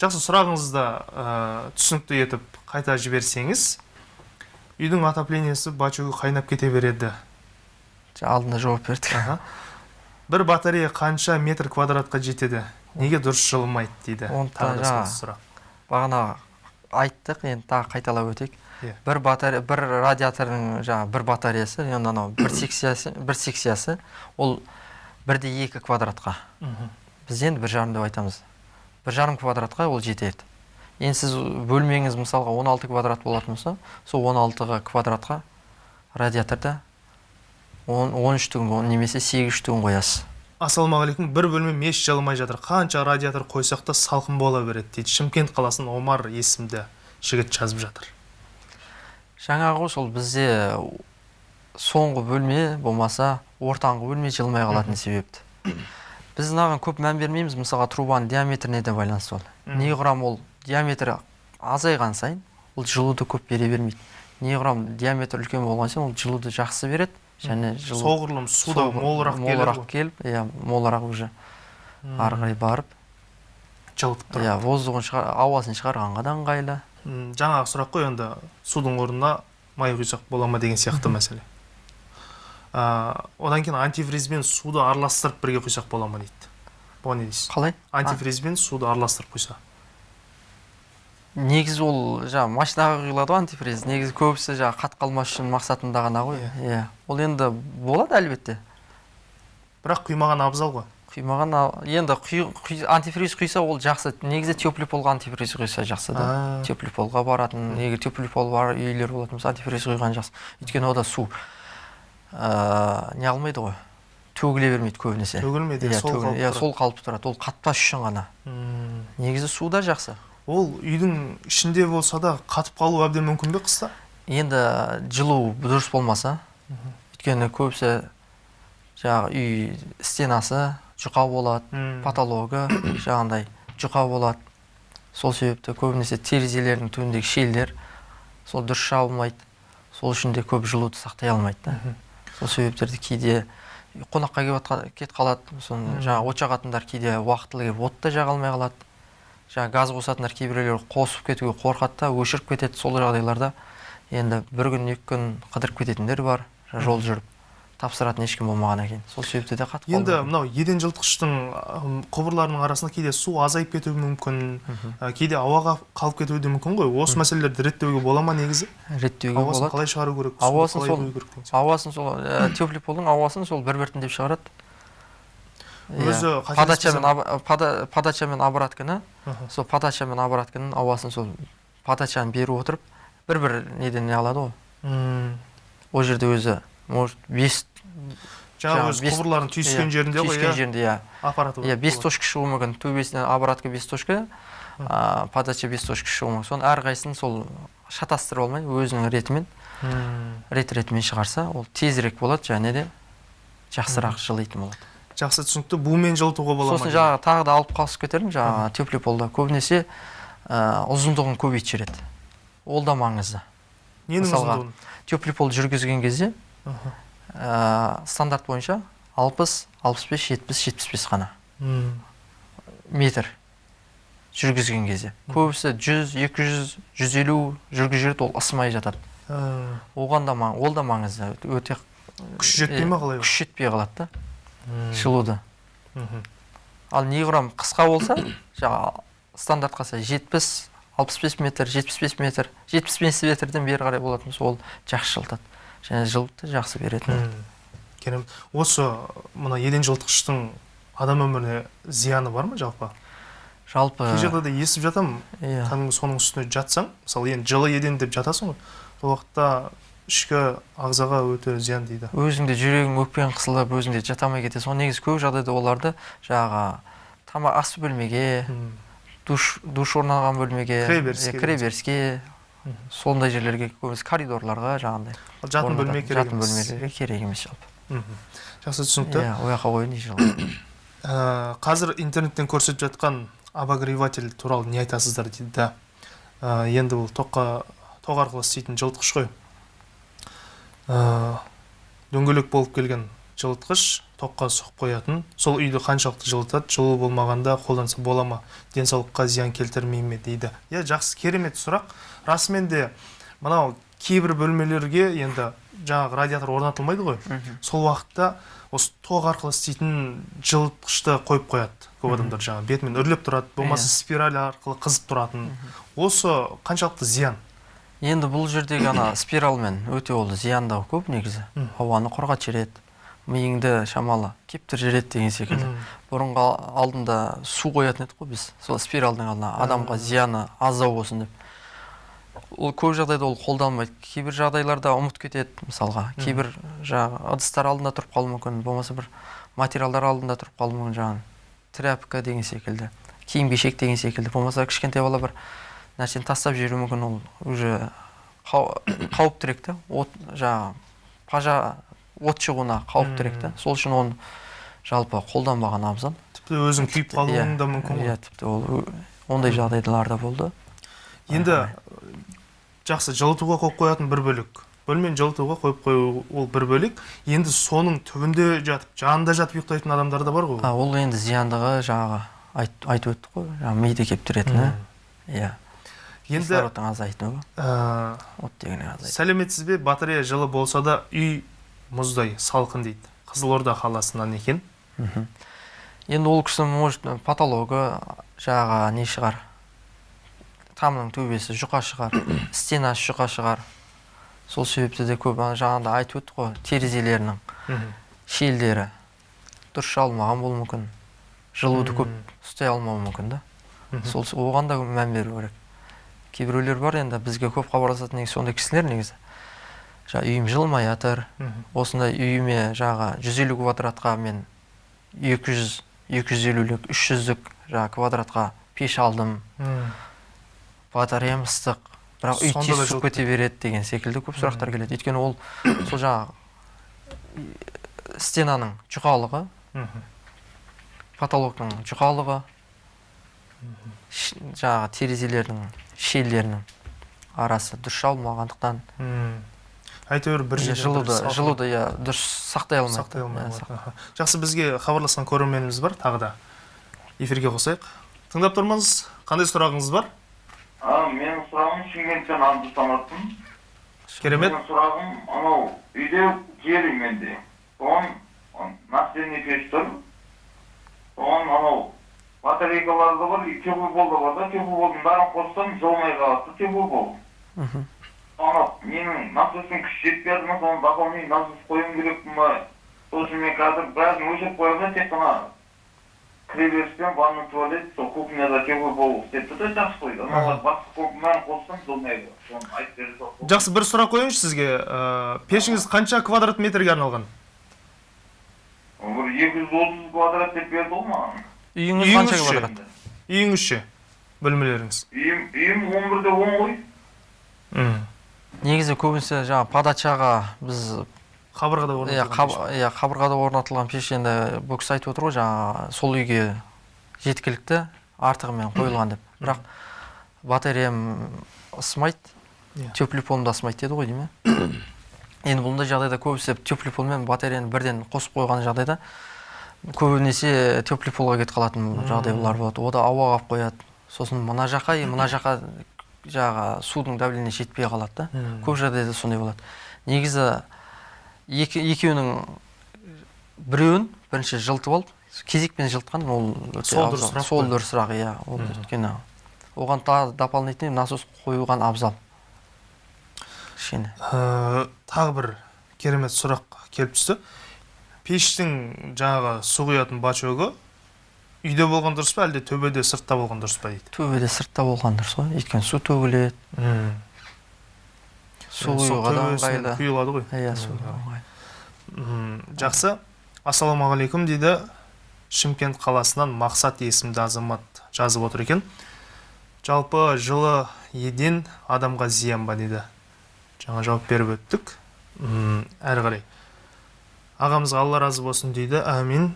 Жақсы сұрағыңызды ә, түсінікті етіп қайта жіберсеңіз үйдің отоплениясы бачогы қайнап кете береді. Алдында жауап бердік. Аха. бір батарея қанша метр квадратқа жетеді? Неге дұрыс жылымайды дейді? Бағана айттық енді тағы қайталап өтейік. Бір батарея бір радиатордың жаңағы бір батареясы енді анау бір секциясы бір секциясы ол бірде екі квадратқа біз енді бір жарым деп айтамыз бір жарым квадратқа ол жетеді енді сіз бөлмеңіз мысалға 16 квадрат болатын болса сол 16 квадратқа радиаторда 13 түгін немесе 8 түгін қоясыз ассалаумағалейкум бір бөлме меш жылымай жатыр қанша радиатор қойсақ та салқын бола береді дейді шымкент қаласынан омар есімді жігіт жазып жатыр жаңағы сол бізде соңғы бөлме болмаса ортаңғы бөлме жылмай қалатын себепті. Біз мынаған көп мән бермейміз мысалға трубаның диаметріне де байланысты ол. Мгм. неғұрам ол диаметрі азайған сайын ол жылуды көп бере бермейді. Неғұрам диаметр үлкен болған сайын ол жылуды жақсы береді және жылу соғұрлым суда соғыр- молырақ молырақ келіп иә молырақ уже ары қарай барып жылытып тұрады. иә воздухын шығар ауасын шығарғанға да ыңғайлы. Жаңағы сұрақ қой енді. Судың орнына май құйсақ бола ма деген сияқты мәселе. Одан кейін антифризбен суды араластырып бірге құйсақ бола ма дейді. Бұған не дейсіз? Қалай? Антифризбен суды араластырып құйса негізі ол жаңағы машинаға құйылады ғой антифриз. Негізі көбісі жаңағы қат қалмас үшін мақсатында ғана ғой. Иә. иә. Ол енді болады әлбетте. Бірақ құймаған абзал ғой. Құймаған енді құй, құй- антифриз құйса ол жақсы. Негізі теплый полға антифриз құйса жақсы да. А. теплый полға баратын егер теплый пол бар үйлер болатын болса антифриз құйған жақсы. Өйткені ода су ә, не қылмайды ғой? Төгіле бермейді көбінесе. Төгілмейді иә сол иә, сол қалыпты тұрады. Ол қатпас үшін ғана. Негізі су да жақсы. Ол үйдің ішінде болса да қатып қалуы әбден мүмкін бе қыста? Енді жылу дұрыс болмаса өйткені көбісі жаңағы үй стенасы жұқа болады потологы жаңағындай жұқа болады. Сол себепті көбінесе терезелердің түбіндегі щельдер сол дұрыс жабылмайды. Сол үшін де көп жылуды сақтай алмайды да. Сол себептерді кейде қонаққа келіп кетіп қалады соны жаңағы от жағатындар кейде уақытылы келіп от та жаға алмай қалады. Жаңағы газ қосатындар кейбіреулер қосып кетуге қорқады да өшіріп кетеді сол жағдайларда. Енді бір күн екі күн қыдырып кететіндер бар жол жүріп. Тапсыратын ешкім болмағаннан кейін сол себепті де қатып енді мынау еден жылытқыштың құбырларының арасында кейде су азайып кетуі мүмкін ә, кейде ауаға қалып кетуі де мүмкін ғой. Осы мәселелерді реттеуге бола ма негізі? Реттеуге ауасын болады. қалай шығару керек Ауасын сол- ауасын сол ә, теплополдың ауасын сол бір біртіндеп шығарады. Өзі Иә. қателеспесем- подача мен об- пода- подача мен обратканы Аха. сол подача мен обратканың ауасын сол подачаны беріп отырып бір бір неден не алады ғой. Ол жерде өзі может бес жаңағы өзі бес- құбырлардың түйіскен иә, жерінде ғой түйіскен иә? жерінде иә. Аппараты иә бес болады. точка шығуы мүмкін. Төбесінен обратка бес точка подача бес точка шығуы мүмкін. Соның әрқайсысын сол шатастырып алмай өзінің ретімен рет ретімен шығарса ол тезірек болады және де жақсырақ жылитын болады. Жақсы түсінікті. Бумен жылытуға бола ма сосын жаңағы тағы да алып қалысып кетермін жаңағы теплополда көбінесе ә, ұзындығын көбейтіп жібереді. Ол да маңызды. Ненің ұзындығын? теплопол жүргізген кезде. Ә, стандарт бойынша 60, 65, 70, 75 қана. М, метр жүргізген кезде. Көбісі 100, 200, 150 жүргізіп жүреді ол ысымай жатады. Ә, оған да ол да маңызды өте күш жетпей ма қалай? күш жетпей қалады да. Жылуды ал неғұрам қысқа болса жаңағы стандартқа сай 70 65 метр 75 метр 75 метрден бері қарай болатын болса ол жақсы жылытады және да жақсы береді М, керемет осы мына еден жылытқыштың адам өміріне зияны бар ма жалпы? Жалпы кей жағдайда естіп жатамын иә. Кәдімгі соның үстіне жатсаң мысалы енді жылы еден деп жатасың ғой сол уақытта ішкі ағзаға өте зиян дейді. Өзіңде жүрегің өкпең қысылып өзіңде жата алмай кетесің ол негізі көп жағдайда оларды жаңағы тамақ ас бөлмеге душ душ орналған бөлмеге Кіреберіске кіреберіске сондай жерлерге көбінесе коридорларға жаңағындай жатын бөлме керек жатын бөлмелерге керек емес жалпы жақсы түсінікті иә ол жаққа Ә, қазір интернеттен көрсетіп жатқан обогреватель туралы не айтасыздар дейді да енді бұл тоққа тоқ арқылы істейтін жылытқыш қой дөңгелек болып келген жылытқыш тоққа сұғып қоятын сол үйді қаншалықты жылытады жылу болмағанда қолданса бола ма денсаулыққа зиян келтірмей ме дейді иә жақсы керемет сұрақ расымен де мынау кейбір бөлмелерге енді жаңағы радиатор орнатылмайды ғой. Сол уақытта осы тоқ арқылы істейтін жылытқышты қойып қояды көп адамдар жаңағы бетімен үрлеп тұрады. Болмаса Иә. спираль арқылы қызып тұратын. Осы қаншалықты зиян? Енді бұл жердегі ана спиральмен өте ол зияндығы көп негізі. Ауаны құрғатып жібереді. Миыңды шамалы кептіріп жібереді деген секілді. Бұрынғы алдында су қоятын едік қой біз. Сол спиральдің алдына адамға зияны аздау болсын деп. Ол көп жағдайда ол қолданылмайды кейбір жағдайларда ұмыт кетеді мысалға. Кейбір жаңағы ыдыстар алдында тұрып қалуы мүмкін болмаса бір материалдар алдында тұрып қалуы мүмкін жаңағы тряпка деген секілді киім кешек деген секілді. Болмаса кішкентай бала бір нәрсені тастап жіберуі мүмкін ол уже қау- қауіптірек та от жаңағы пажа от шығуына қауіптірек та сол үшін оны жалпы қолданбаған абзал. Тіпті өзің күйіп қалуың да мүмкін ғой. Иә тіпті ол ондай жағдайлар да болды. Енді жақсы жылытуға қойып қоятын бір бөлек. Бөлмені жылытуға қойып қою ол бір бөлек. Енді соның түбінде жатып жанында жатып ұйықтайтын адамдар да бар ғой а, ол енді зияндығы жаңағы айт, айтып өттік қой жаңағы миды кептіретіні. Иә. Енді кислородтың ә, азайтуы сәлеметсіз бе? Батарея жылы болса да үй мұздай салқын дейді. Қызылорда қаласынан екен. Енді ол кісі может патологы жаңағы не шығар? Тамның төбесі жұқа шығар стенасы жұқа шығар. Сол себепті де көп жаңағыда айтып өттік қой терезелерінің Мгм. щельдері дұрыс жабылмаған болуы мүмкін жылуды көп ұстай алмауы мүмкін да. Сол оған да мән беру керек. Кейбіреулер бар енді бізге көп хабарласатын негізі сондай кісілер негізі. Жаңағы үйім жылымай жатыр осындай үйіме жаңағы 150 квадратқа мен 200 250-лік 300-лік жаңағы квадратқа пеш алдым. Батареям ыстық. Бірақ үй тез суып кете береді деген секілді көп сұрақтар келеді. Өйткені ол сол жаңағы стенаның жұқалығы. Потолоктың жұқалығы. Жаңағы терезелердің щельдерінің арасы дұрыс жабылмағандықтан әйтеуір бір жерден жылуды жылуды иә дұрыс сақтай алмайды. Сақтай алмай Иә, жақсы бізге хабарласқан көрерменіміз бар тағы да. Эфирге қосайық. Тыңдап тұрмыз. Қандай сұрағыңыз бар? А, менің сұрағым Шымкенттен Абдус Саматпын. керемет Менің сұрағым анау үйде жер менде. Соған настенный пеш тұр. Соған анау батарейкалар да бар, теплый пол да бар да, теплый полдың бәрін қоссам жылмай қалады, пол. Мгм. Ана менің насостың күші жетпей жатыр ма, соны дополнительный насос қоюым керек па? Сол үшін мен қазір бәрін өшіріп қоямын да, тек қана кіреберіспен ванна туалет, сол кухняда теплый пол істеп тұр да жақсы қойды. Аналар басқа бәрін қоссам жылмай қалады. Соны айтып бере салшы. жақсы бір сұрақ қояйыншы сізге пешіңіз қанша квадрат метрге арналған бір екі жүз отыз квадрат деп берді ғой маған үйіңіз қанша ше? квадрат үйіңіз ше бөлмелеріңіз үйім үйім он бірде он ғой Мм. негізі көбінесе жаңағы подачаға біз қабырғада иә орнатылған пеш. иә қабырғада орнатылған пеш енді бұл кісі айтып отыр ғой жаңағы сол үйге жеткілікті артығымен қойылған деп. Бірақ батареям ысымайды Иә. теплый полым да ысымайды деді ғой деймін иә енді бұндай жағдайда көбісі пол мен батареяны бірден қосып қойған жағдайда көбінесе теплый полға кетіп қалатын жағдайлар болады. Ода ауа қалып қояды. Сосын мына жаққа и мына жаққа жаңағы судың давлениесі жетпей қалады да. Көп жағдайда сондай болады. Негізі екі, екеуінің біреуін бірінші жылытып алып кезекпен жылытқан ол Сол абзал. дұрысырақ сол дұрысырақ иә. Ол өйткені оған тағы дополнительный насос қоюған абзал. Кішкене. Ә, тағы бір керемет сұрақ келіп түсті. Пештің жаңағы су құятын бачогы үйде болған дұрыс па әлде төбеде сыртта болған дұрыс па дейді? Төбеде сыртта болған дұрыс қой. Өйткені су төгіледі құюға да ыңғайлы. құйылады ғой. Иә. Мм, жақсы. Ассалаумағалейкум дейді шымкент қаласынан мақсат есімді азамат жазып отыр екен. Жалпы жылы еден адамға зиян ба дейді? Жаңа жауап беріп өттік. Әрі қарай. Ағамызға алла разы болсын дейді. Әмин.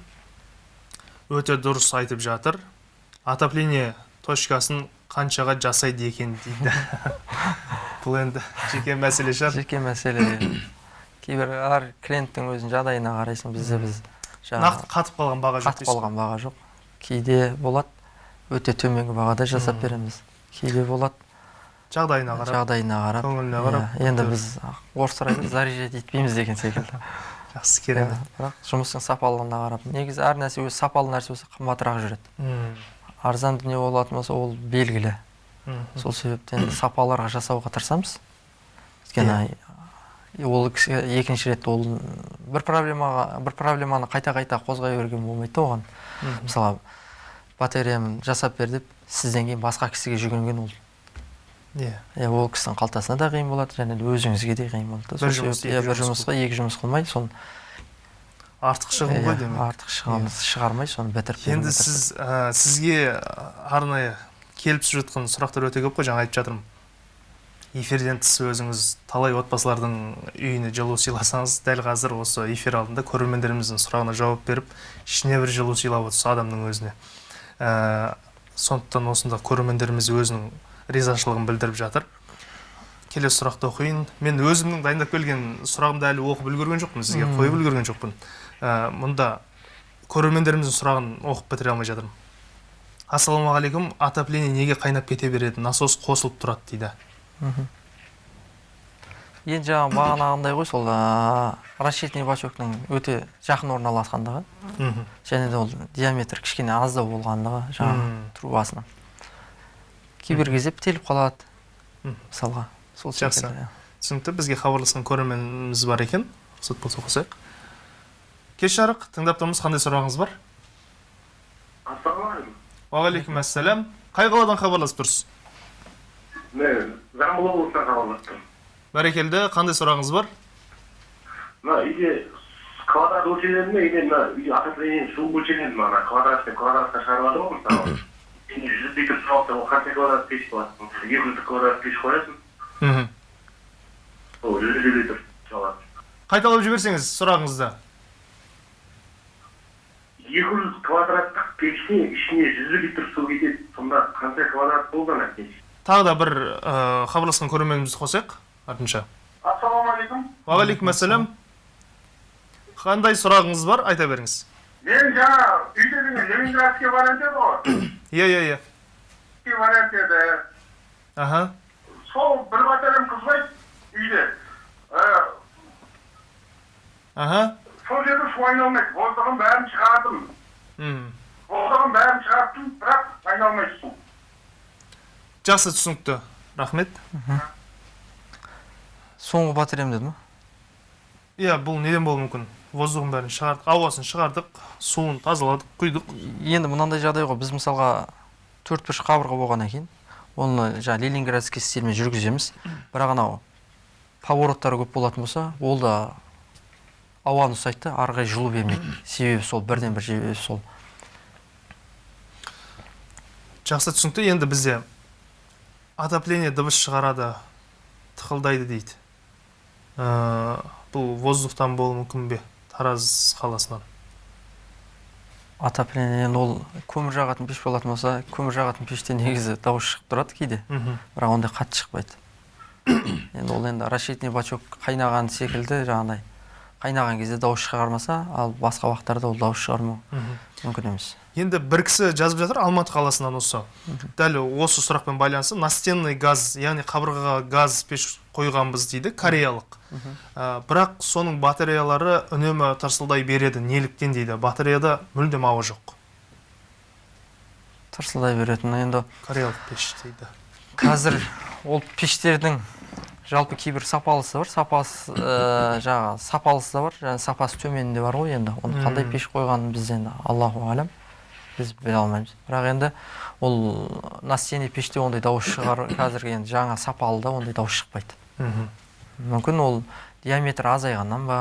Өте дұрыс айтып жатыр. Отопление точкасын қаншаға жасайды екен дейді? бұл енді жеке мәселе шығар. Жеке мәселе. Кейбір әр клиенттің өзінің жағдайына қарайсың бізде біз нақты қатып қалған баға жоқ қатып қалған баға жоқ. Кейде болады өте төменгі бағада жасап береміз. Кейде болады. Жағдайына қарап. Жағдайына қарап. Көңіліне қарап. Иә, енді біз орыстар айтады заряжать етпейміз деген секілді. Жақсы Иә, керемет бірақ жұмыстың сапалығына қарап негізі әр нәрсе өзі сапалы нәрсе болса қымбатырақ жүреді. Арзан дүние болатын болса ол белгілі. Сол себептен сапаларға жасауға тырысамыз. Өйткені ол кісі екінші рет ол бір проблемаға бір проблеманы қайта қайта қозғай берген болмайды оған. Мгм. мысалға батареям жасап бер деп сізден кейін басқа кісіге жүгінген ол. Иә. Иә ол кісінің қалтасына да қиын болады және өзіңізге де қиын болады да. Бір иә, жұмысқа екі жұмыс қылмай соны артық шығын ғой иә, демек. артық шығын шығармай соны бітіріп енді сіз сізге арнайы келіп түсіп жатқан сұрақтар өте көп қой жаңа айтып жатырмын. Эфирден тыс өзіңіз талай отбасылардың үйіне жылу сыйласаңыз дәл қазір осы эфир алдында көрермендеріміздің сұрағына жауап беріп ішіне бір жылу сыйлап отырсыз адамның өзіне. Ә, сондықтан осында көрермендеріміз өзінің ризашылығын білдіріп жатыр. Келесі сұрақты оқиын. Мен өзімнің дайындап келген сұрағымды әлі оқып үлгерген жоқпын сізге қойып үлгерген жоқпын. Ә, мұнда көрермендеріміздің сұрағын оқып бітіре алмай жатырмын. Ассалаумағалейкум отопление неге қайнап кете береді? Насос қосылып тұрады дейді. Енді жаңағы бағанағындай ғой сол ә, расчетный бачоктың өте жақын орналасқандығы. Және де ол диаметр кішкене аздау болғандығы жаңағы трубасының кейбір кезде бітеліп қалады Мм. мысалға сол Жақсы. секілді түсінікті бізге хабарласқан көрерменіміз бар екен. Рұқсат болса қосайық кеш жарық тыңдап тұрмыз қандай сұрағыңыз бар? Ассалаумағалейкум. Уағалейкум ассалам қай қаладан хабарласып тұрсыз? Мен жамбыл облысынан хабарласып тұрмын бәрекелді. Қандай сұрағыңыз бар? Мына үйде квадрат өлшенеді ме? Или мына үй отопление су өлшенеді ме? Ана квадрат деп квадратқа шығарып жатыр ғой мысалы енді жүз литр су алсаң ол қанша квадрат пеш болады екі жүз квадрат пеш қоясың? Мхм. Ол жүз елу литр шығады қайталап жіберсеңіз сұрағыңызды. екі жүз квадраттық пештің ішіне жүз литр су кетеді. Сонда қанша квадрат болды ана пеш тағы да бір ә, хабарласқан көрерменімізді қосайық артынша. Ассалаумағалейкум. Уағалейкум ассалам қандай сұрағыңыз бар айта беріңіз. Мен жаңа үйде деген ленинградский вариант еді ғой. Иә иә иә. Вариант еді. Аха. Сол бір батареям қызбайды үйде. Ә, аха. сол жерде су айналмайды. Воздухын бәрін шығардым. Мм. Воздухын бәрін шығарттым бірақ айналмайды су жақсы түсінікті. Рахмет. Соңғы батареям деді ма иә бұл неден болуы мүмкін? Воздухын бәрін шығардық ауасын шығардық суын тазаладық құйдық. Енді мынандай жағдай ғой біз мысалға төрт бұрыш қабырға болғаннан кейін оны жаңағы ленинградский стильмен жүргіземіз. Бірақ анау повороттары көп болатын болса ол да ауаны ұстайды да ары қарай жылу бермейді. Себебі сол бірден бір себебі сол. Жақсы түсінікті енді бізде отопление дыбыс шығарады тықылдайды дейді. Ә, бұл воздухтан болуы мүмкін бе тараз қаласынан? Отопление енді ол көмір жағатын пеш болатын болса көмір жағатын пеште негізі дауыс шығып тұрады кейде. Бірақ ондай қатты шықпайды. Енді ол енді расчетный бачок қайнаған секілді жаңағыдай қайнаған кезде дауыс шығармаса ал басқа уақыттарда ол дауыс шығармау мүмкін емес. Енді бір кісі жазып жатыр алматы қаласынан осы. Дәл осы сұрақпен байланысты настенный газ яғни қабырғаға газ пеш қойғанбыз дейді кореялық. Ә, бірақ соның батареялары үнемі тырсылдай береді неліктен дейді. Батареяда мүлдем ауа жоқ. Тырсылдай беретін. Енді кореялық пеш дейді. қазір ол пештердің жалпы кейбір сапалысы бар. Сапасы ә, жаңағы сапалысы да бар және сапасы төмен де бар ғой енді. Оны қандай пеш қойғанын біз енді аллаху алям. Біз біле алмаймыз. Бірақ енді ол настенный пеште ондай дауыс шығар қазіргі енді жаңа сапалыда ондай дауыс шықпайды. Мүмкін ол диаметр азайғаннан ба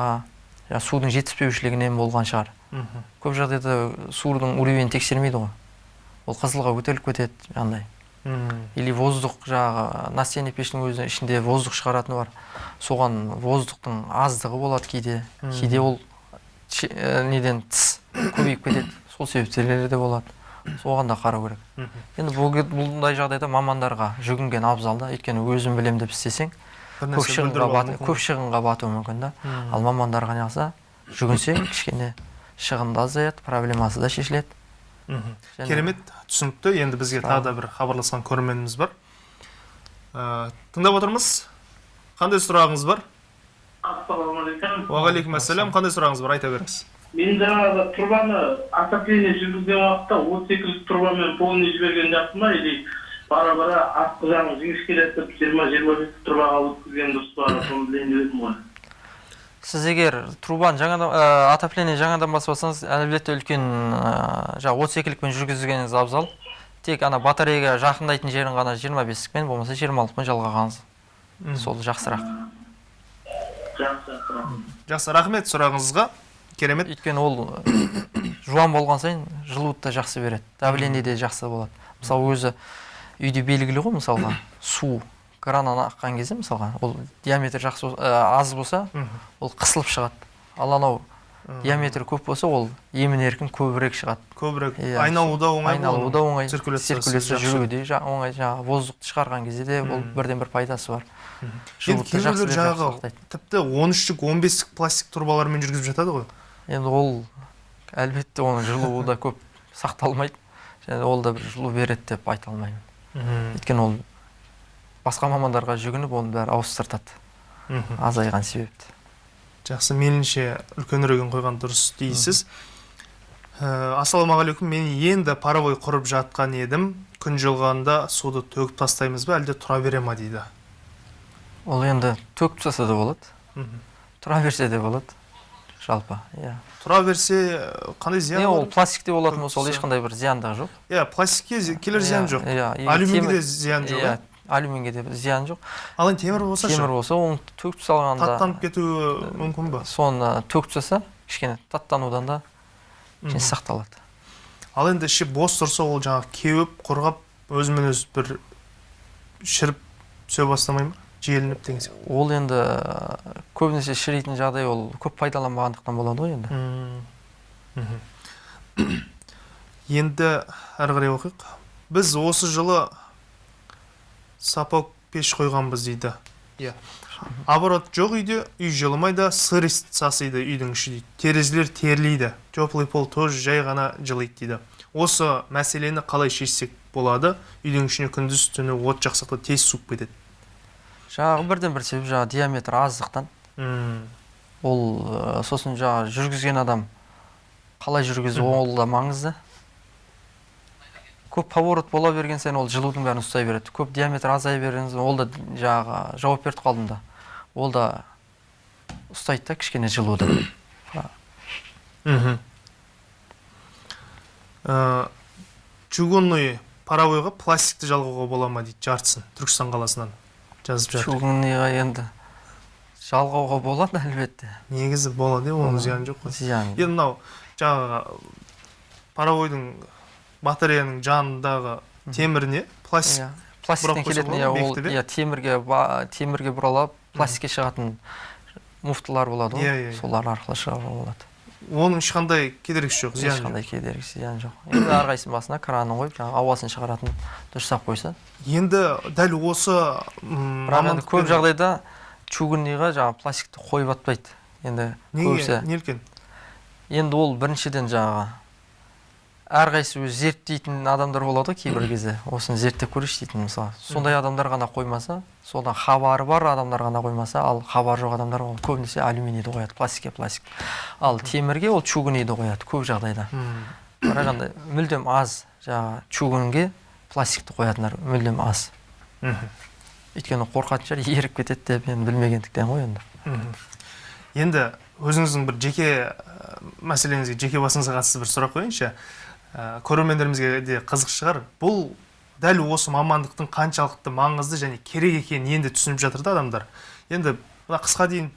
судың жетіспеушілігінен болған шығар. Көп жағдайда судың уровені тексермейді ғой. Ол қызылға көтеріліп кетеді жаңағыдай. Или воздух жаңағы настенный пештің өзі ішінде воздух шығаратыны бар. Соған воздухтың аздығы болады кейде. Кейде ол ә, неден тыс көбейіп кетеді. Сол себептері де болады. Соған да қарау керек. Енді бұндай жағдайда мамандарға жүгінген абзал да өйткені өзім білемін деп істесең көп шығынға бат- көп шығынға батуы мүмкін да. Ал мамандарға неғылса жүгінсең кішкене шығын да азаяды проблемасы да шешіледі. Керемет түсінікті. Енді бізге тағы да бір хабарласқан көрерменіміз бар. Ә, тыңдап отырмыз. Қандай сұрағыңыз бар? Ассалаумағалейкум уағалейкум ассалам қандай сұрағыңыз бар? Айта беріңіз. Мен жаңағы трубаны отопление жүргізген уақытта отыз екі трубамен полный жіберген жақсы ма или бара бара артқы жағын жіңішкелетіп жиырма жиырма бес трубаға өткізген дұрыс па соны білейін деп едім ғой. Сіз егер трубаны жаңадан ә, отопление жаңадан басып алсаңыз әлбетте үлкен ә, жаңағы отыз екілікпен жүргізгеніңіз абзал тек ана батареяға жақындайтын жерін ғана жиырма бестікпен болмаса жиырма алтымен жалғағаныңыз сол жақсырақ. Жақсы рахмет сұрағыңызға. Керемет. Өйткені ол жуан болған сайын жылуды да жақсы береді. Давление де жақсы болады. Мысалы өзі үйде белгілі ғой мысалға су. Краннан аққан кезде мысалға ол диаметр жақсы ә, аз болса ол қысылып шығады. Ал анау диаметр көп болса ол емін еркін көбірек шығады. Көбірек. Иә, айналу да оңай айналуы да оңай циркуляция жүруі де оңай жаңағы воздухты шығарған кезде де ол бірден бір пайдасы бар. Енді кейбіреулер жаңағы тіпті он үштік он бестік пластик трубалармен жүргізіп жатады ғой. Енді ол әлбетте оның жылуы да көп сақталмайды. Және ол да бір жылу береді деп айта алмаймын. Өйткені ол басқа мамандарға жүгініп оның бәрі ауыстыртады. Азайған себепті. Жақсы меніңше үлкенірегін қойған дұрыс дейсіз. Ә, ассалаумағалейкум мен енді паровой құрып жатқан едім. Күн жылғанда суды төгіп тастаймыз ба әлде тұра бере ма дейді? Ол енді төгіп тастаса да болады. Тұра берсе де болады. Жалпы иә. Тұра берсе қандай зиян ол пластикте болатын болса ол ешқандай бір зияндығы жоқ. Иә пластикке келер зиян Иә, жоқ иә алюминийде зиян жоқ иә иә алюминге де зиян жоқ ал енді темір болса темір болса оны төгіп салғанда таттанып кетуі мүмкін ба соны төгіп тастаса кішкене таттанудан да кішкене сақталады ал енді іші бос тұрса ол жаңағы кеуіп құрғап өзімен өзі бір шіріп түсе бастамай ма желініп деген сияқты ол енді көбінесе шіритін жағдай ол көп пайдаланбағандықтан болады ғой енді енді әрі қарай оқиық біз осы жылы сапок пеш қойғанбыз дейді. Иә. Оборот жоқ үйде үй жылымайды сырость сасиды үйдің іші дейді. Терезелер терлейді теплый пол тоже жай ғана жылиды дейді. Осы мәселені қалай шешсек болады үйдің ішіне күндіз түні от жақсақта тез суып кетеді. Жаңағы бірден бір себеп жаңағы диаметр аздықтан. М, ол сосын жаңағы жүргізген адам қалай жүргізу ол да маңызды. Көп поворот бола берген сайын ол жылудың бәрін ұстай береді. Көп диаметр азая берген ол да жаңағы жауап беріп қалдым да. Ол да ұстайды да кішкене жылуды. Мхм. Ә, чугунный паровойға пластикті жалғауға бола ма дейді жартысын түркістан қаласынан жазып жатыр. Чугунныйға енді жалғауға болады әлбетте? Негізі болады иә оның зияны жоқ қой. Зиян енді мынау жаңағы паровойдың батареяның жанындағы теміріне пластик иә. пластиктен келетін иә ол иә? темірге темірге бұралып пластикке шығатын муфталар болады ғой. Иә, иә, солар арқылы шығаруға болады. Оның ешқандай кедергісі жоқ зияны жоқ. ешқандай кедергі зиян жоқ. Енді әрқайсысының басына кранын қойып жаңағы ауасын шығаратын дұрыстап қойса. Енді дәл осы бірақ енді көп жағдайда чугунныйға жаңағы пластикті қойып атпайды. Енді неге көбісі. неліктен енді ол біріншіден жаңағы әрқайсысы өзі зерттейтін адамдар болады ғой кейбір кезде. Осыны зерттеп көрейінші дейтін мысалы сондай адамдар ғана қоймаса содан хабары бар адамдар ғана қоймаса ал хабары жоқ адамдар ол көбінесе алюминийді қояды пластикке пластик. Ал темірге ол чугунныйді қояды көп жағдайда. Бірақ енді мүлдем аз жаңағы чугунге пластикті қоятындар мүлдем аз. Өйткені қорқатын шығар еріп кетеді деп енді білмегендіктен ғой енді. Енді өзіңіздің бір жеке мәселеңізге жеке басыңызға қатысты бір сұрақ қояйыншы. Ә, көрермендерімізге де қызық шығар. Бұл дәл осы мамандықтың қаншалықты маңызды және керек екенін енді түсініп жатыр да адамдар. Енді мына қысқа дейін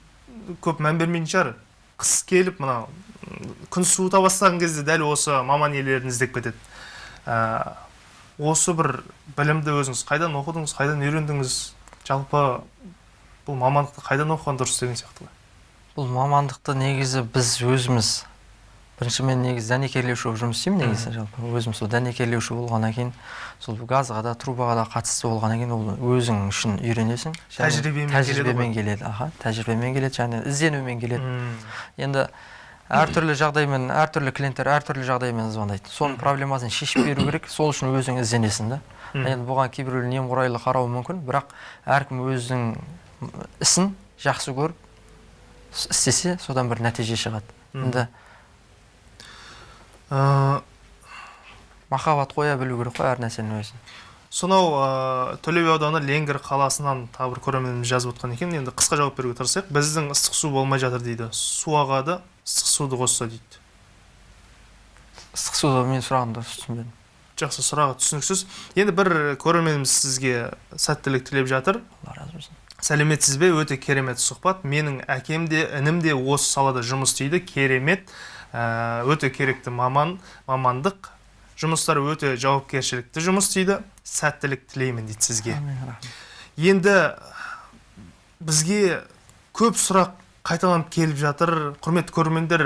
көп мән бермейтін шығар. Қыс келіп мына күн суыта бастаған кезде дәл осы маман иелерін іздеп кетеді. Ә, осы бір білімді өзіңіз қайдан оқыдыңыз қайдан үйрендіңіз? Жалпы бұл мамандықты қайдан оқыған дұрыс деген сияқты бұл мамандықты негізі біз өзіміз бірінші мен негізі дәнекерлеуші болып жұмыс істеймін негізі жалпы. Өзім сол дәнекерлеуші болғаннан кейін сол газға да трубаға да қатысты болғаннан кейін ол өзің үшін үйренесің. Тәжірибемен тәжірибемен келеді аха. Тәжірибемен келеді және ізденумен келеді. Енді әртүрлі жағдаймен әртүрлі клиенттер әртүрлі жағдаймен звондайды. Соның проблемасын шешіп беру керек. Сол үшін өзің ізденесің да. Енді бұған кейбіреулер немқұрайлы қарауы мүмкін бірақ әркім өзінің ісін жақсы көріп істесе содан бір нәтиже шығады. Енді махаббат қоя білу керек қой әр нәрсенің өзін. сонау ә, төле би ауданы ленгір қаласынан тағы бір көрерменіміз жазып отқан екен. Енді қысқа жауап беруге тырысайық. Біздің ыстық су болмай жатыр дейді. Су ағады ыстық суды қосса дейді. Ыстық суды мен сұрағым дұрыс түсінбедім жақсы сұрағы түсініксіз. Енді бір көрерменіміз сізге сәттілік тілеп жатыр. Алла разы болсын. Сәлеметсіз бе? өте керемет сұхбат. Менің әкем де інім де осы салада жұмыс істейді. Керемет өте керекті маман мамандық. Жұмыстары өте жауапкершілікті жұмыс істейді сәттілік тілеймін дейді сізге. Енді бізге көп сұрақ қайталанып келіп жатыр. Құрметті көрермендер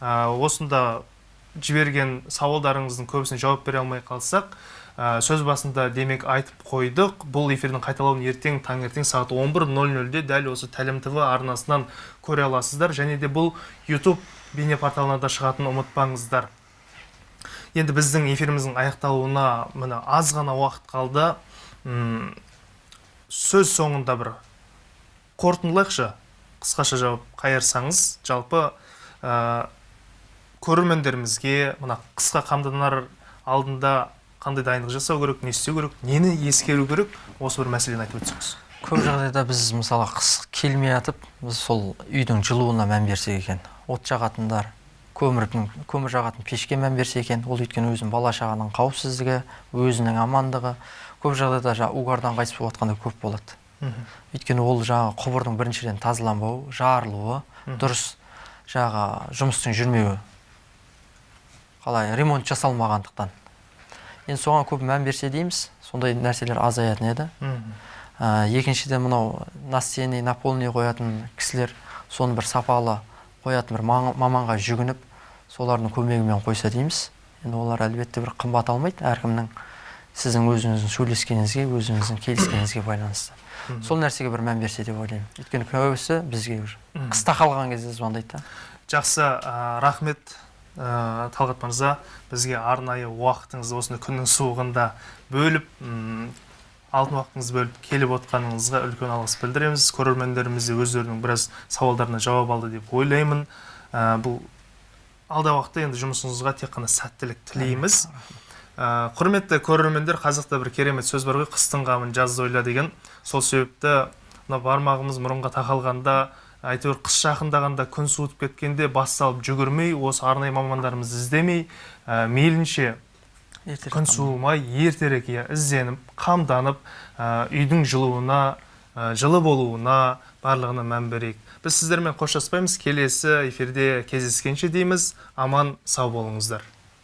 ә, осында жіберген сауалдарыңыздың көбісіне жауап бере алмай қалсақ ә, сөз басында демек айтып қойдық. Бұл эфирдің қайталауын ертең таңертең сағат 11.00-де дәл осы тәлім тв арнасынан көре аласыздар. Және де бұл YouTube бейне порталына да шығатынын ұмытпаңыздар. Енді біздің эфиріміздің аяқталуына міне аз ғана уақыт қалды. М, сөз соңында бір қорытындылайықшы. Қысқаша жауап қайырсаңыз жалпы ә, көрермендерімізге мына қысқа қамданар алдында қандай дайындық жасау керек не істеу керек нені ескеру керек осы бір мәселені айтып өтсеңіз. Көп жағдайда біз мысалы қыс келмей жатып біз сол үйдің жылуына мән берсек екен от жағатындар көмірдің көмір жағатын пешке мән берсе екен ол өйткені өзінің бала шағаның қауіпсіздігі өзінің амандығы көп жағдайда жаңағы угардан қайтыс болып жатқандар көп болады. Өйткені ол жаңағы құбырдың біріншіден тазаланбауы жарылуы дұрыс жаңағы жұмыстың жүрмеуі. Қалай ремонт жасалмағандықтан. Енді соған көп мән берсе дейміз сондай нәрселер азаятын еді? Ә, екіншіден мынау настенный наполненный қоятын кісілер соны бір сапалы қоятын бір маманға жүгініп солардың көмегімен қойса дейміз. Енді олар әлбетте бір қымбат алмайды әркімнің сіздің өзіңіздің сөйлескеніңізге өзіңіздің келіскеніңізге байланысты. Сол нәрсеге бір мән берсе деп ойлаймын. Өйткені көбісі бізге уже қыста қалған кезде звондайды да. Жақсы ә, рахмет ә, талғат мырза. Бізге арнайы уақытыңызды осындай күннің суығында бөліп алтын уақытыңызды бөліп келіп отқаныңызға үлкен алғыс білдіреміз. Көрермендеріміз де өздерінің біраз сауалдарына жауап алды деп ойлаймын. Ә, бұл алдағы уақытта енді жұмысыңызға тек қана сәттілік тілейміз. Ә, құрметті көрермендер қазақта бір керемет сөз бар ғой қыстың қамын жазда ойла деген. Сол себепті мына бармағымыз мұрынға тақалғанда әйтеуір қыс жақындағанда күн суытып кеткенде бас салып жүгірмей осы арнайы мамандарымызды іздемей ә, мейлінше күн суымай ертерек иә ізденіп қамданып үйдің жылуына ә, жылы болуына барлығына мән берейік. Біз сіздермен қоштаспаймыз. Келесі эфирде кездескенше дейміз. Аман сау болыңыздар.